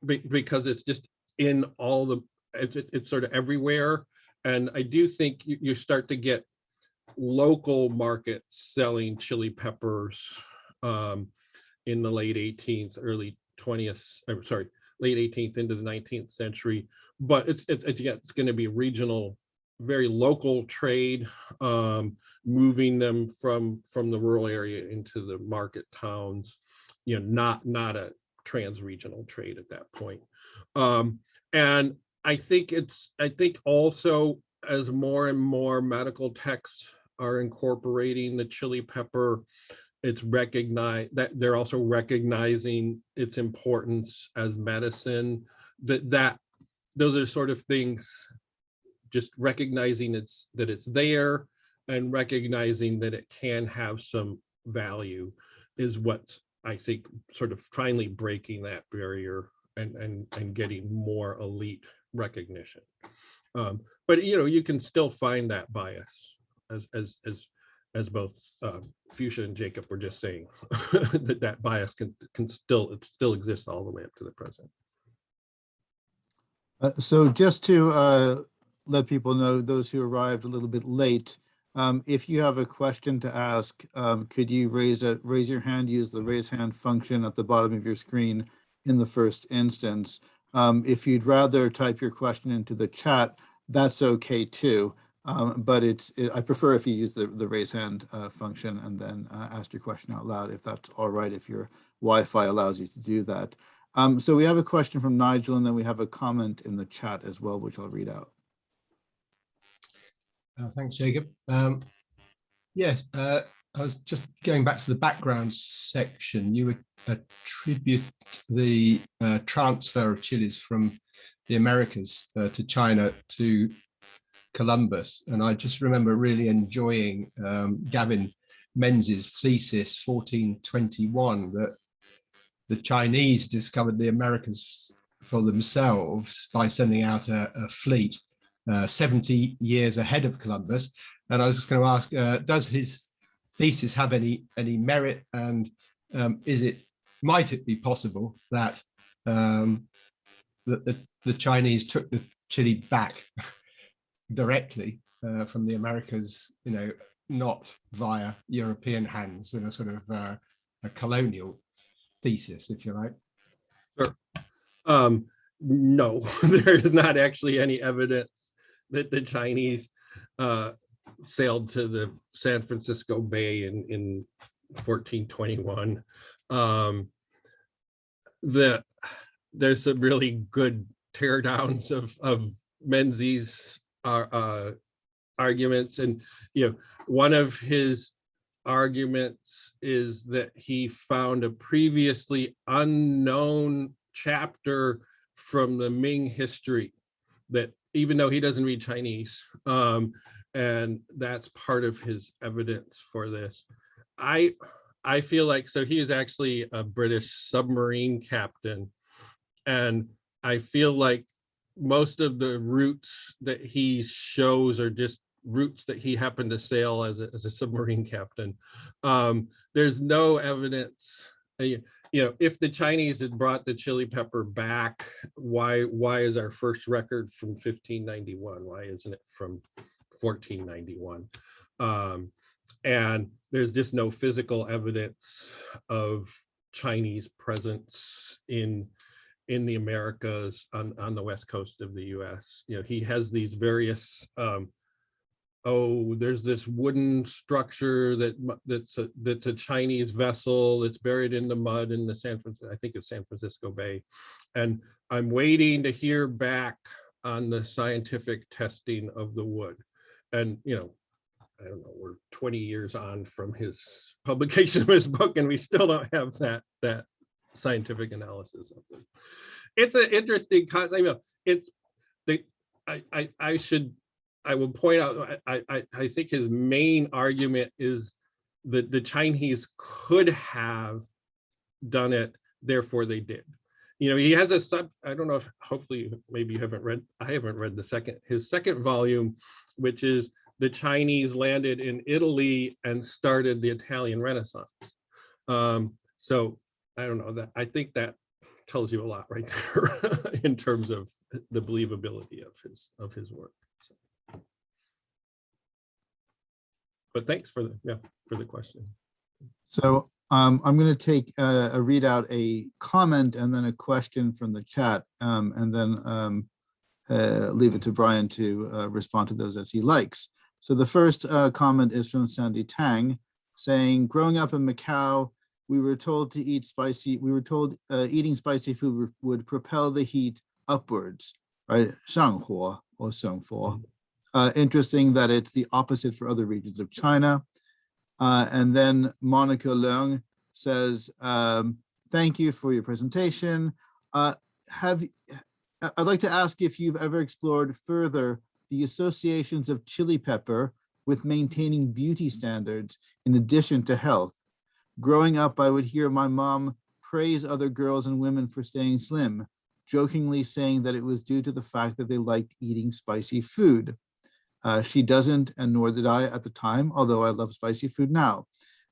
be- because it's just in all the, it's, sort of everywhere. And I do think you, you start to get local markets selling chili peppers um, in the late 18th, early 20th, I'm sorry, late 18th into the 19th century. But it's, it's, it's going to be regional very local trade, um, moving them from from the rural area into the market towns, you know, not not a trans-regional trade at that point. Um, and I think it's I think also as more and more medical texts are incorporating the chili pepper, it's recognized that they're also recognizing its importance as medicine. That that those are sort of things just recognizing it's that it's there and recognizing that it can have some value is what I think sort of finally breaking that barrier and and and getting more elite recognition. Um, but you know, you can still find that bias as as as as both um, Fuchsia and Jakob were just saying that that bias can can still it still exists all the way up to the present. Uh, So just to uh, let people know, those who arrived a little bit late, um, if you have a question to ask, um, could you raise a, raise your hand, use the raise hand function at the bottom of your screen in the first instance. Um, If you'd rather type your question into the chat, that's okay too. Um, But it's, it- I prefer if you use the, the raise hand uh, function and then uh, ask your question out loud, if that's all right, if your Wi-Fi allows you to do that. Um, So we have a question from Nigel and then we have a comment in the chat as well, which I'll read out. Uh, Thanks, Jakob. Um, Yes, uh, I was just going back to the background section. You attribute the uh, transfer of chilies from the Americas uh, to China to Columbus. And I just remember really enjoying um, Gavin Menzies' thesis 1421 that the Chinese discovered the Americas for themselves by sending out a, a fleet uh, 70 years ahead of Columbus. And I was just going to ask, uh, does his thesis have any any merit, and um, is it might it be possible that um, that the, the Chinese took the chili back directly uh, from the Americas, you know, not via European hands in a sort of uh, a colonial thesis, if you like. Um, no, there is not actually any evidence that the Chinese uh, sailed to the San Francisco Bay in, in 1421. Um, the, there's some really good teardowns of, of Menzies uh, uh, arguments and, you know, one of his arguments is that he found a previously unknown chapter from the Ming history that even though he doesn't read Chinese, um, and that's part of his evidence for this. I I feel like so he is actually a British submarine captain, and I feel like most of the routes that he shows are just routes that he happened to sail as a, as a submarine captain. Um, there's no evidence, uh, you you know, if the Chinese had brought the chili pepper back, why why is our first record from 1591? Why isn't it from 1491? Um, and there's just no physical evidence of Chinese presence in in the Americas on, on the west coast of the US. You know, he has these various um, oh, there's this wooden structure that that's a that's a Chinese vessel that's buried in the mud in the San Francisco, I think it's San Francisco Bay. And I'm waiting to hear back on the scientific testing of the wood. And you know, I don't know, we're 20 years on from his publication of his book, and we still don't have that that scientific analysis of them. It's an interesting concept. You know, it's the I, I I should I will point out I I I think his main argument is that the Chinese could have done it, therefore they did. You know, he has a sub, I don't know if hopefully maybe you haven't read, I haven't read the second, his second volume, which is the Chinese landed in Italy and started the Italian Renaissance. Um, so I don't know that I think that tells you a lot right there in terms of the believability of his of his work. So. But thanks for the yeah for the question. So um, I'm going to take a, a read out a comment and then a question from the chat, um, and then um, uh, leave it to Brian to uh, respond to those as he likes. So the first uh, comment is from Sandy Tang saying, growing up in Macau, we were told to eat spicy, we were told uh, eating spicy food would propel the heat upwards, right? Shanghuo or Shengfo. Mm-hmm. Uh, interesting that it's the opposite for other regions of China. Uh, and then Monica Leung says, um, thank you for your presentation. Uh, have, I'd like to ask if you've ever explored further the associations of chili pepper with maintaining beauty standards in addition to health. Growing up, I would hear my mom praise other girls and women for staying slim, jokingly saying that it was due to the fact that they liked eating spicy food. Uh, she doesn't, and nor did I at the time, although I love spicy food now.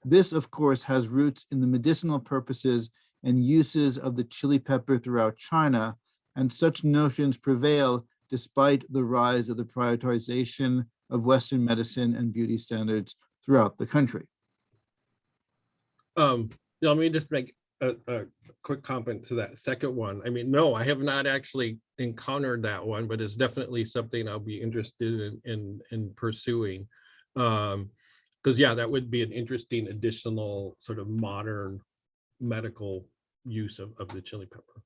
This, of course, has roots in the medicinal purposes and uses of the chili pepper throughout China, and such notions prevail despite the rise of the prioritization of Western medicine and beauty standards throughout the country. Um, let me just make a, a quick comment to that second one. I mean, no, I have not actually encountered that one, but it's definitely something I'll be interested in in, in pursuing. Um, because yeah, that would be an interesting additional sort of modern medical use of, of the chili pepper.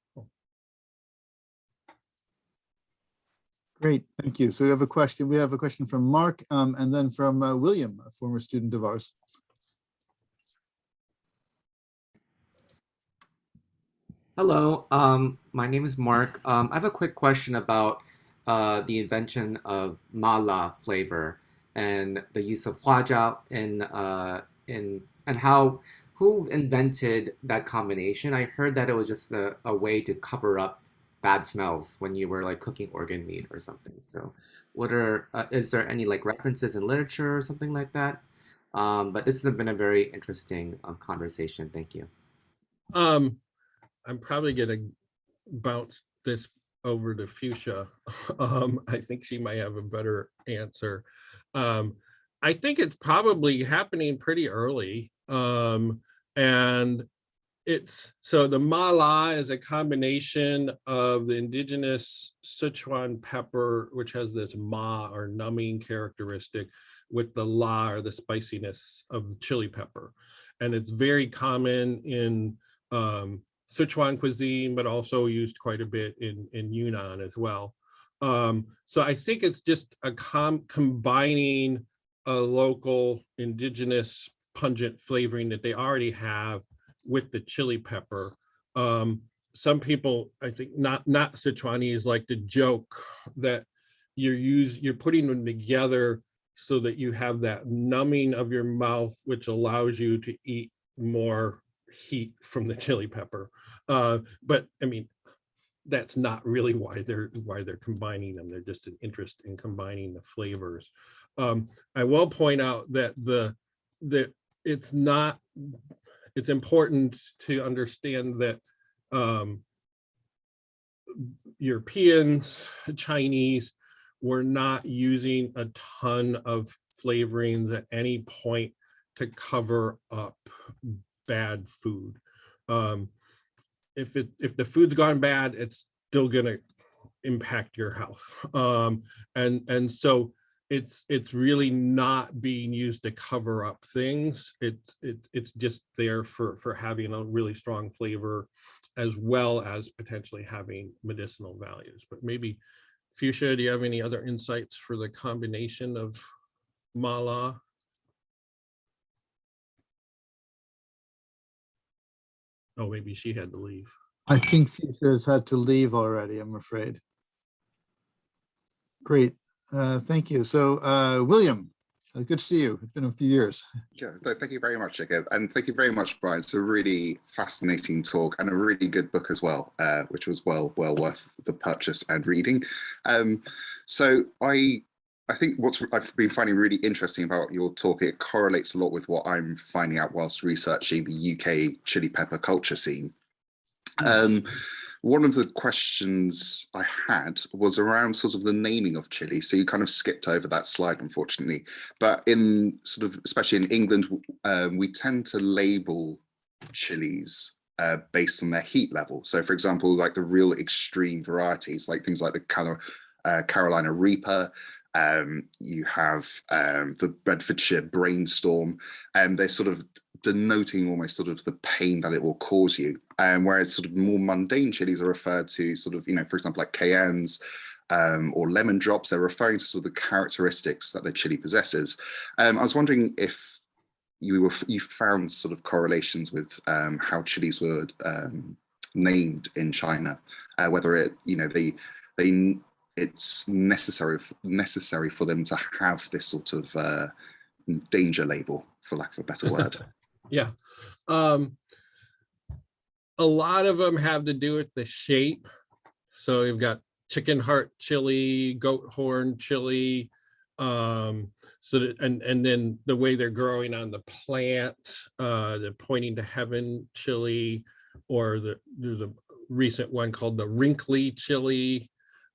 Great, thank you. So we have a question, we have a question from Mark um, and then from uh, William, a former student of ours. Hello, um, my name is Mark. Um, I have a quick question about uh, the invention of mala flavor and the use of huajiao in uh, in and how who invented that combination? I heard that it was just a, a way to cover up bad smells when you were like cooking organ meat or something. So, what are uh, is there any like references in literature or something like that? Um, but this has been a very interesting um, conversation. Thank you. Um, I'm probably gonna bounce this over to Fuchsia. Um, I think she might have a better answer. Um, I think it's probably happening pretty early. Um, and it's so the mala is a combination of the indigenous Sichuan pepper, which has this ma or numbing characteristic, with the la or the spiciness of the chili pepper. And it's very common in um, Sichuan cuisine, but also used quite a bit in, in Yunnan as well. Um, so I think it's just a com combining a local indigenous pungent flavoring that they already have with the chili pepper. Um, some people, I think not not Sichuanese like to joke that you're use you're putting them together so that you have that numbing of your mouth, which allows you to eat more heat from the chili pepper. Uh, but I mean, that's not really why they're why they're combining them. They're just an interest in combining the flavors. Um, I will point out that the that it's not it's important to understand that um, Europeans, Chinese were not using a ton of flavorings at any point to cover up bad food. Um, if it if the food's gone bad, it's still gonna impact your health. Um, and and so it's it's really not being used to cover up things. It's it, it's just there for for having a really strong flavor, as well as potentially having medicinal values. But maybe Fuchsia, do you have any other insights for the combination of mala? Oh, maybe she had to leave. I think Fuchsia's had to leave already, I'm afraid. Great, uh, thank you. So, uh, William, uh, good to see you. It's been a few years. Yeah, thank you very much, Jakob. And thank you very much, Brian. It's a really fascinating talk and a really good book as well, uh, which was well well worth the purchase and reading. Um, so I I think what's I've been finding really interesting about your talk, it correlates a lot with what I'm finding out whilst researching the UK chili pepper culture scene. Um, one of the questions I had was around sort of the naming of chili. So you kind of skipped over that slide, unfortunately. But in sort of, especially in England, um, we tend to label chilies uh, based on their heat level. So for example, like the real extreme varieties, like things like the Cal uh, Carolina Reaper, um, you have um, the Bedfordshire Brainstorm, and they're sort of denoting almost sort of the pain that it will cause you. And whereas sort of more mundane chilies are referred to sort of, you know, for example, like cayennes um, or lemon drops, they're referring to sort of the characteristics that the chili possesses. Um, I was wondering if you were you found sort of correlations with um, how chilies were um, named in China, uh, whether it, you know, they they it's necessary necessary for them to have this sort of uh, danger label, for lack of a better word. yeah. Um, a lot of them have to do with the shape. So you've got chicken heart chili, goat horn chili, um, so that, and and then the way they're growing on the plant, uh, the pointing to heaven chili, or the there's a recent one called the wrinkly chili.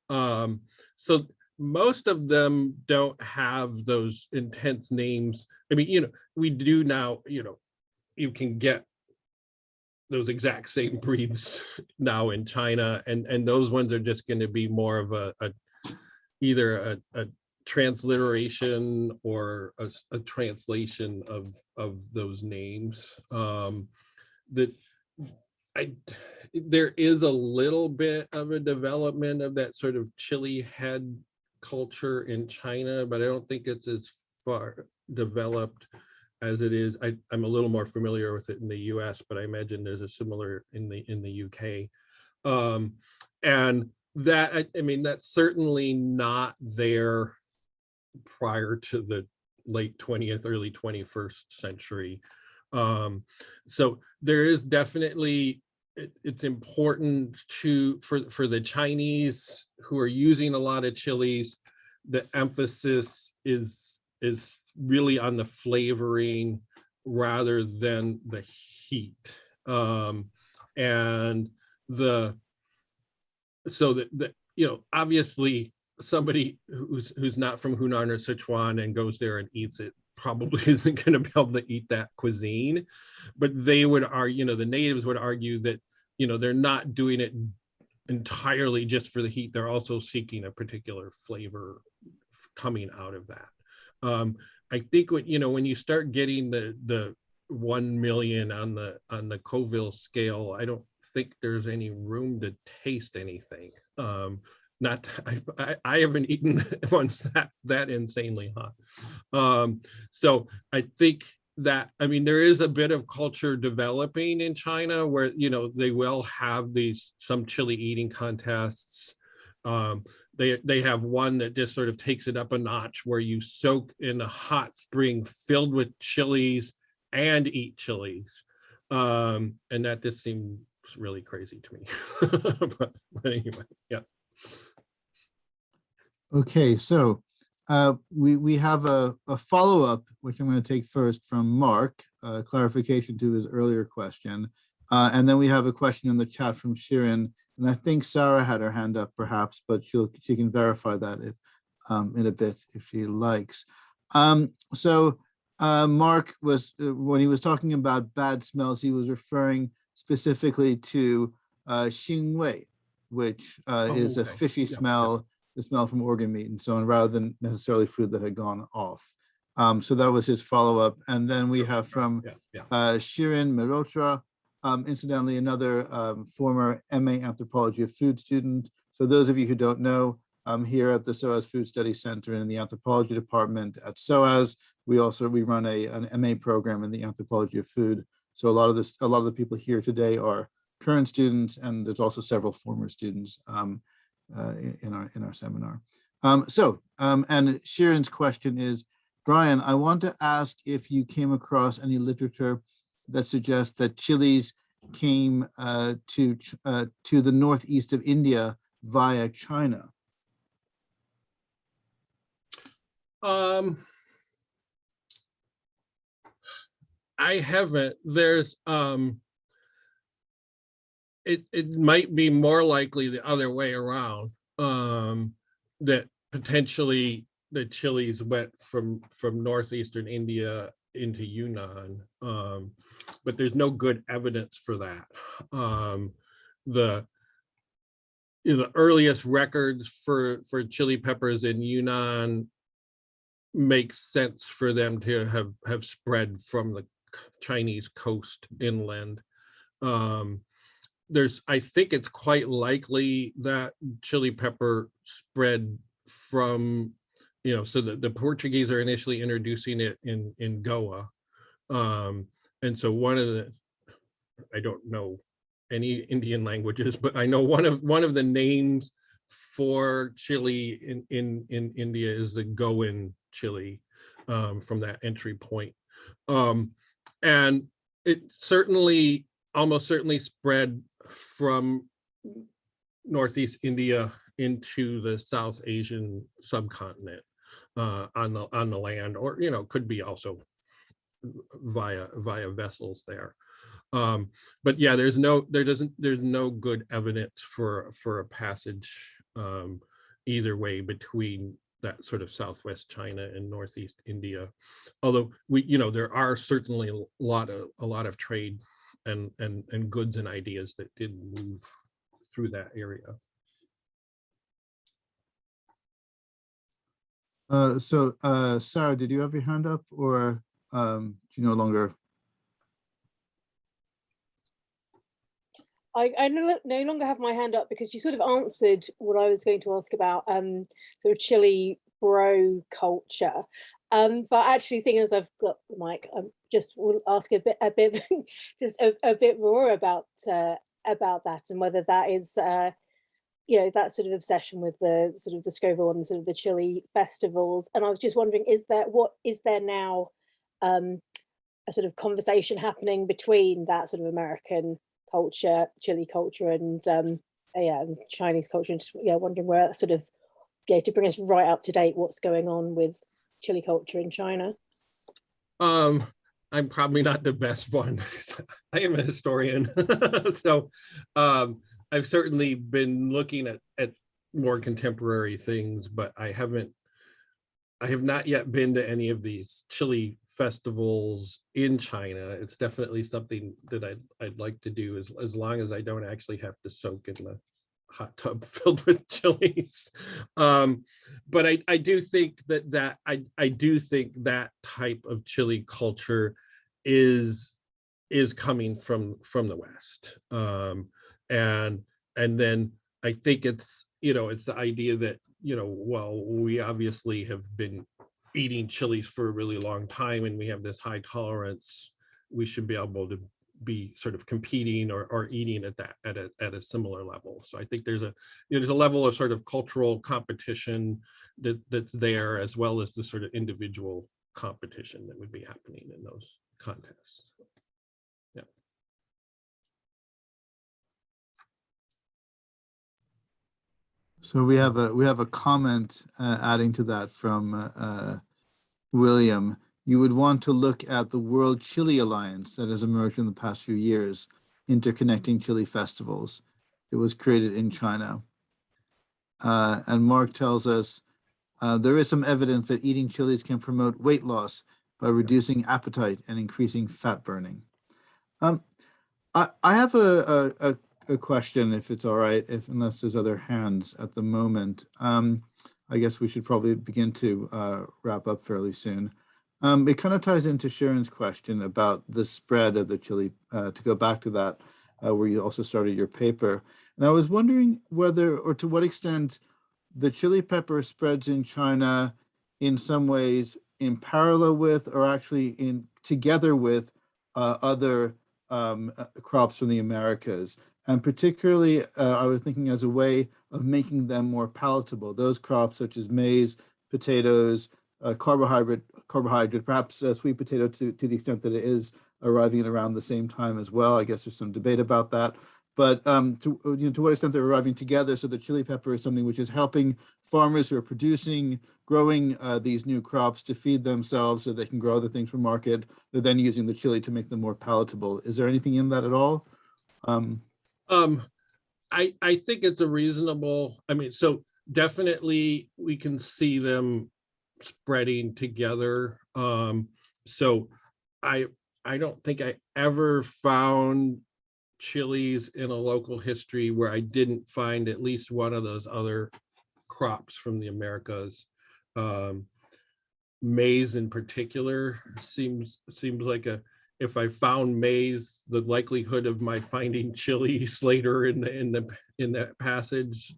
Um, so most of them don't have those intense names. I mean, you know, we do now, you know, you can get those exact same breeds now in China, and and those ones are just going to be more of a, a either a, a transliteration or a, a, translation of of those names. Um, that I there is a little bit of a development of that sort of chili head culture in China, but I don't think it's as far developed as it is. I, am a little more familiar with it in the US, but I imagine there's a similar in the in the UK. Um, and that, I, I mean, that's certainly not there prior to the late 20th, early 21st century. Um, so there is definitely it, it's important to for for the Chinese who are using a lot of chilies. The emphasis is is really on the flavoring rather than the heat, um, and the so that that you know obviously somebody who's who's not from Hunan or Sichuan and goes there and eats it probably isn't going to be able to eat that cuisine but they would argue you know the natives would argue that you know they're not doing it entirely just for the heat. They're also seeking a particular flavor coming out of that. Um, i think what you know when you start getting the the 1 million on the on the Scoville scale i don't think there's any room to taste anything. Um, not, I, I, haven't eaten ones that, that insanely hot. Um, so I think that, I mean, there is a bit of culture developing in China where, you know, they will have these, some chili eating contests. Um, they, they have one that just sort of takes it up a notch where you soak in a hot spring filled with chilies and eat chilies. Um, and that just seems really crazy to me. but, but anyway, yeah. Okay, so uh, we, we have a, a follow-up, which I'm going to take first from Mark, uh, clarification to his earlier question. Uh, and then we have a question in the chat from Shirin, and I think Sarah had her hand up perhaps, but she'll, she can verify that if, um, in a bit if she likes. Um, so uh, Mark was, uh, when he was talking about bad smells, he was referring specifically to uh, Xingwei, which uh, Oh, is a fishy smell, the smell from organ meat and so on, rather than necessarily food that had gone off. Um, so that was his follow-up. And then we have from Yeah, yeah. uh, Shirin Mehrotra, um, incidentally, another um, former MA Anthropology of Food student. So those of you who don't know, um, here at the SOAS Food Study Center in the Anthropology Department at SOAS, we also, we run a, an MA program in the Anthropology of Food. So a lot of this, a lot of the people here today are current students, and there's also several former students um, uh, in our, in our seminar. Um, so, um, and Shirin's question is, Brian, I want to ask if you came across any literature that suggests that chilies came uh, to uh, to the northeast of India via China. Um, I haven't, there's, um, it, it might be more likely the other way around, um, that potentially the chilies went from, from northeastern India into Yunnan. Um, but there's no good evidence for that. Um, the, you know, the earliest records for, for chili peppers in Yunnan makes sense for them to have have spread from the Chinese coast inland. Um, there's, I think it's quite likely that chili pepper spread from, you know, so that the Portuguese are initially introducing it in in Goa. Um, and so one of the, I don't know any Indian languages, but I know one of one of the names for chili in in in India is the Goan chili um, from that entry point. Um, and it certainly, almost certainly spread from Northeast India into the South Asian subcontinent uh, on the on the land, or you know, could be also via via vessels there. Um, but yeah, there's no there doesn't there's no good evidence for for a passage um, either way between that sort of southwest China and northeast India. Although we, you know, there are certainly a lot of a lot of trade and and and goods and ideas that did move through that area. Uh, so uh, Sarah, did you have your hand up or um, do you no longer? I, I no, no longer have my hand up because you sort of answered what I was going to ask about um, sort of chili bro culture. Um, but actually, seeing as I've got the mic, I just will ask a bit, a bit, just a, a bit more about uh, about that and whether that is, uh, you know, that sort of obsession with the sort of the Scoville and sort of the chili festivals. And I was just wondering, is there what is there now um, a sort of conversation happening between that sort of American culture, chili culture, and um, uh, yeah, and Chinese culture. And just yeah, wondering where that sort of yeah to bring us right up to date, what's going on with chili culture in China? Um, I'm probably not the best one. I am a historian, so um, I've certainly been looking at at more contemporary things, but I haven't. I have not yet been to any of these chili festivals in China. It's definitely something that I'd I'd like to do as as long as I don't actually have to soak in the hot tub filled with chilies. Um, but I, I do think that that I, I do think that type of chili culture is is coming from from the West. Um, and and then I think it's you know, it's the idea that, you know, well, we obviously have been eating chilies for a really long time and we have this high tolerance. We should be able to be sort of competing or, or eating at that at a at a similar level. So I think there's a you know, there's a level of sort of cultural competition that that's there as well as the sort of individual competition that would be happening in those contests. Yeah. So we have a, we have a comment uh, adding to that from uh, uh, William. You would want to look at the World Chili Alliance that has emerged in the past few years, interconnecting chili festivals. It was created in China. Uh, and Mark tells us, uh, there is some evidence that eating chilies can promote weight loss by reducing appetite and increasing fat burning. Um, I, I have a, a, a question, if it's all right, if unless there's other hands at the moment. Um, I guess we should probably begin to uh, wrap up fairly soon. Um, it kind of ties into Shirin's question about the spread of the chili, uh, to go back to that, uh, where you also started your paper. And I was wondering whether, or to what extent, the chili pepper spreads in China in some ways in parallel with, or actually in together with uh, other um, uh, crops from the Americas. And particularly, uh, I was thinking as a way of making them more palatable. Those crops such as maize, potatoes, uh, carbohydrate, carbohydrate, perhaps uh, sweet potato to, to the extent that it is arriving at around the same time as well. I guess there's some debate about that. But um, to, you know, to what extent they're arriving together so the chili pepper is something which is helping farmers who are producing, growing uh, these new crops to feed themselves so they can grow other things for market. They're then using the chili to make them more palatable. Is there anything in that at all? Um, Um, I, I think it's a reasonable, I mean, so definitely we can see them spreading together. Um, so I, I don't think I ever found chilies in a local history where I didn't find at least one of those other crops from the Americas. Um, maize in particular seems, seems like a, if I found maize, the likelihood of my finding chilies later in the in the in that passage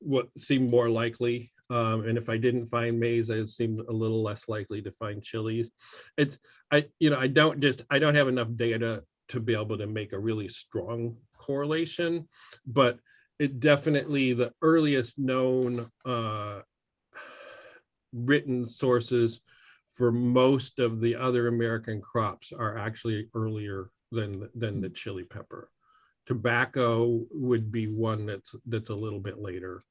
what seemed more likely. Um, and if I didn't find maize, it seemed a little less likely to find chilies. It's I you know I don't just I don't have enough data to be able to make a really strong correlation, but it definitely the earliest known uh, written sources for most of the other American crops are actually earlier than, than the chili pepper. Tobacco would be one that's that's a little bit later.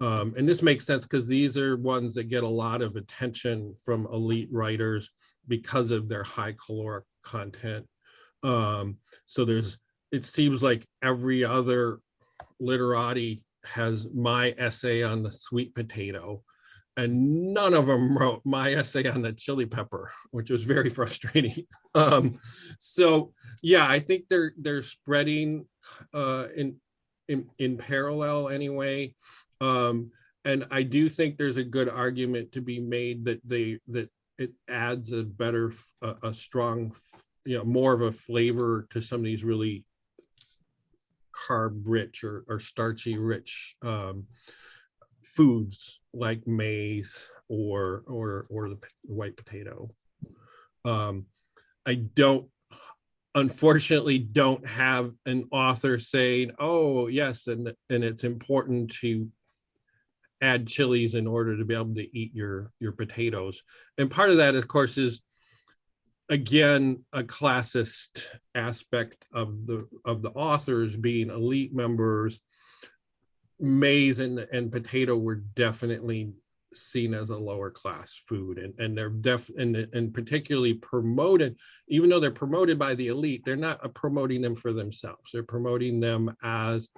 Um, and this makes sense because these are ones that get a lot of attention from elite writers because of their high caloric content. Um, so there's, it seems like every other literati has my essay on the sweet potato and none of them wrote my essay on the chili pepper, which was very frustrating. Um, so yeah, I think they're they're spreading uh, in in in parallel anyway. Um, and I do think there's a good argument to be made that they that it adds a better a, a strong you know more of a flavor to some of these really carb rich or, or starchy rich um, foods like maize or or or the white potato. Um, I don't unfortunately don't have an author saying, oh yes, and and it's important to add chilies in order to be able to eat your your potatoes. And part of that, of course, is again a classist aspect of the of the authors being elite members maize and, and potato were definitely seen as a lower class food and, and they're def and, and particularly promoted even though they're promoted by the elite they're not promoting them for themselves. They're promoting them as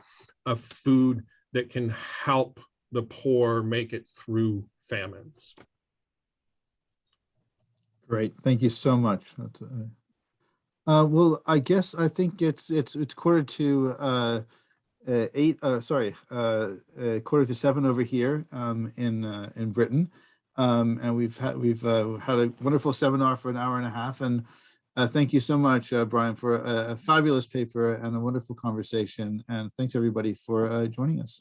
a food that can help the poor make it through famines. Great, thank you so much. Uh, uh, well, I guess I think it's it's it's quarter to uh, uh, eight. Uh, sorry, uh, uh, quarter to seven over here um, in uh, in Britain, um, and we've had we've uh, had a wonderful seminar for an hour and a half. And thank you so much, Brian, for a, a fabulous paper and a wonderful conversation. And thanks everybody for joining us.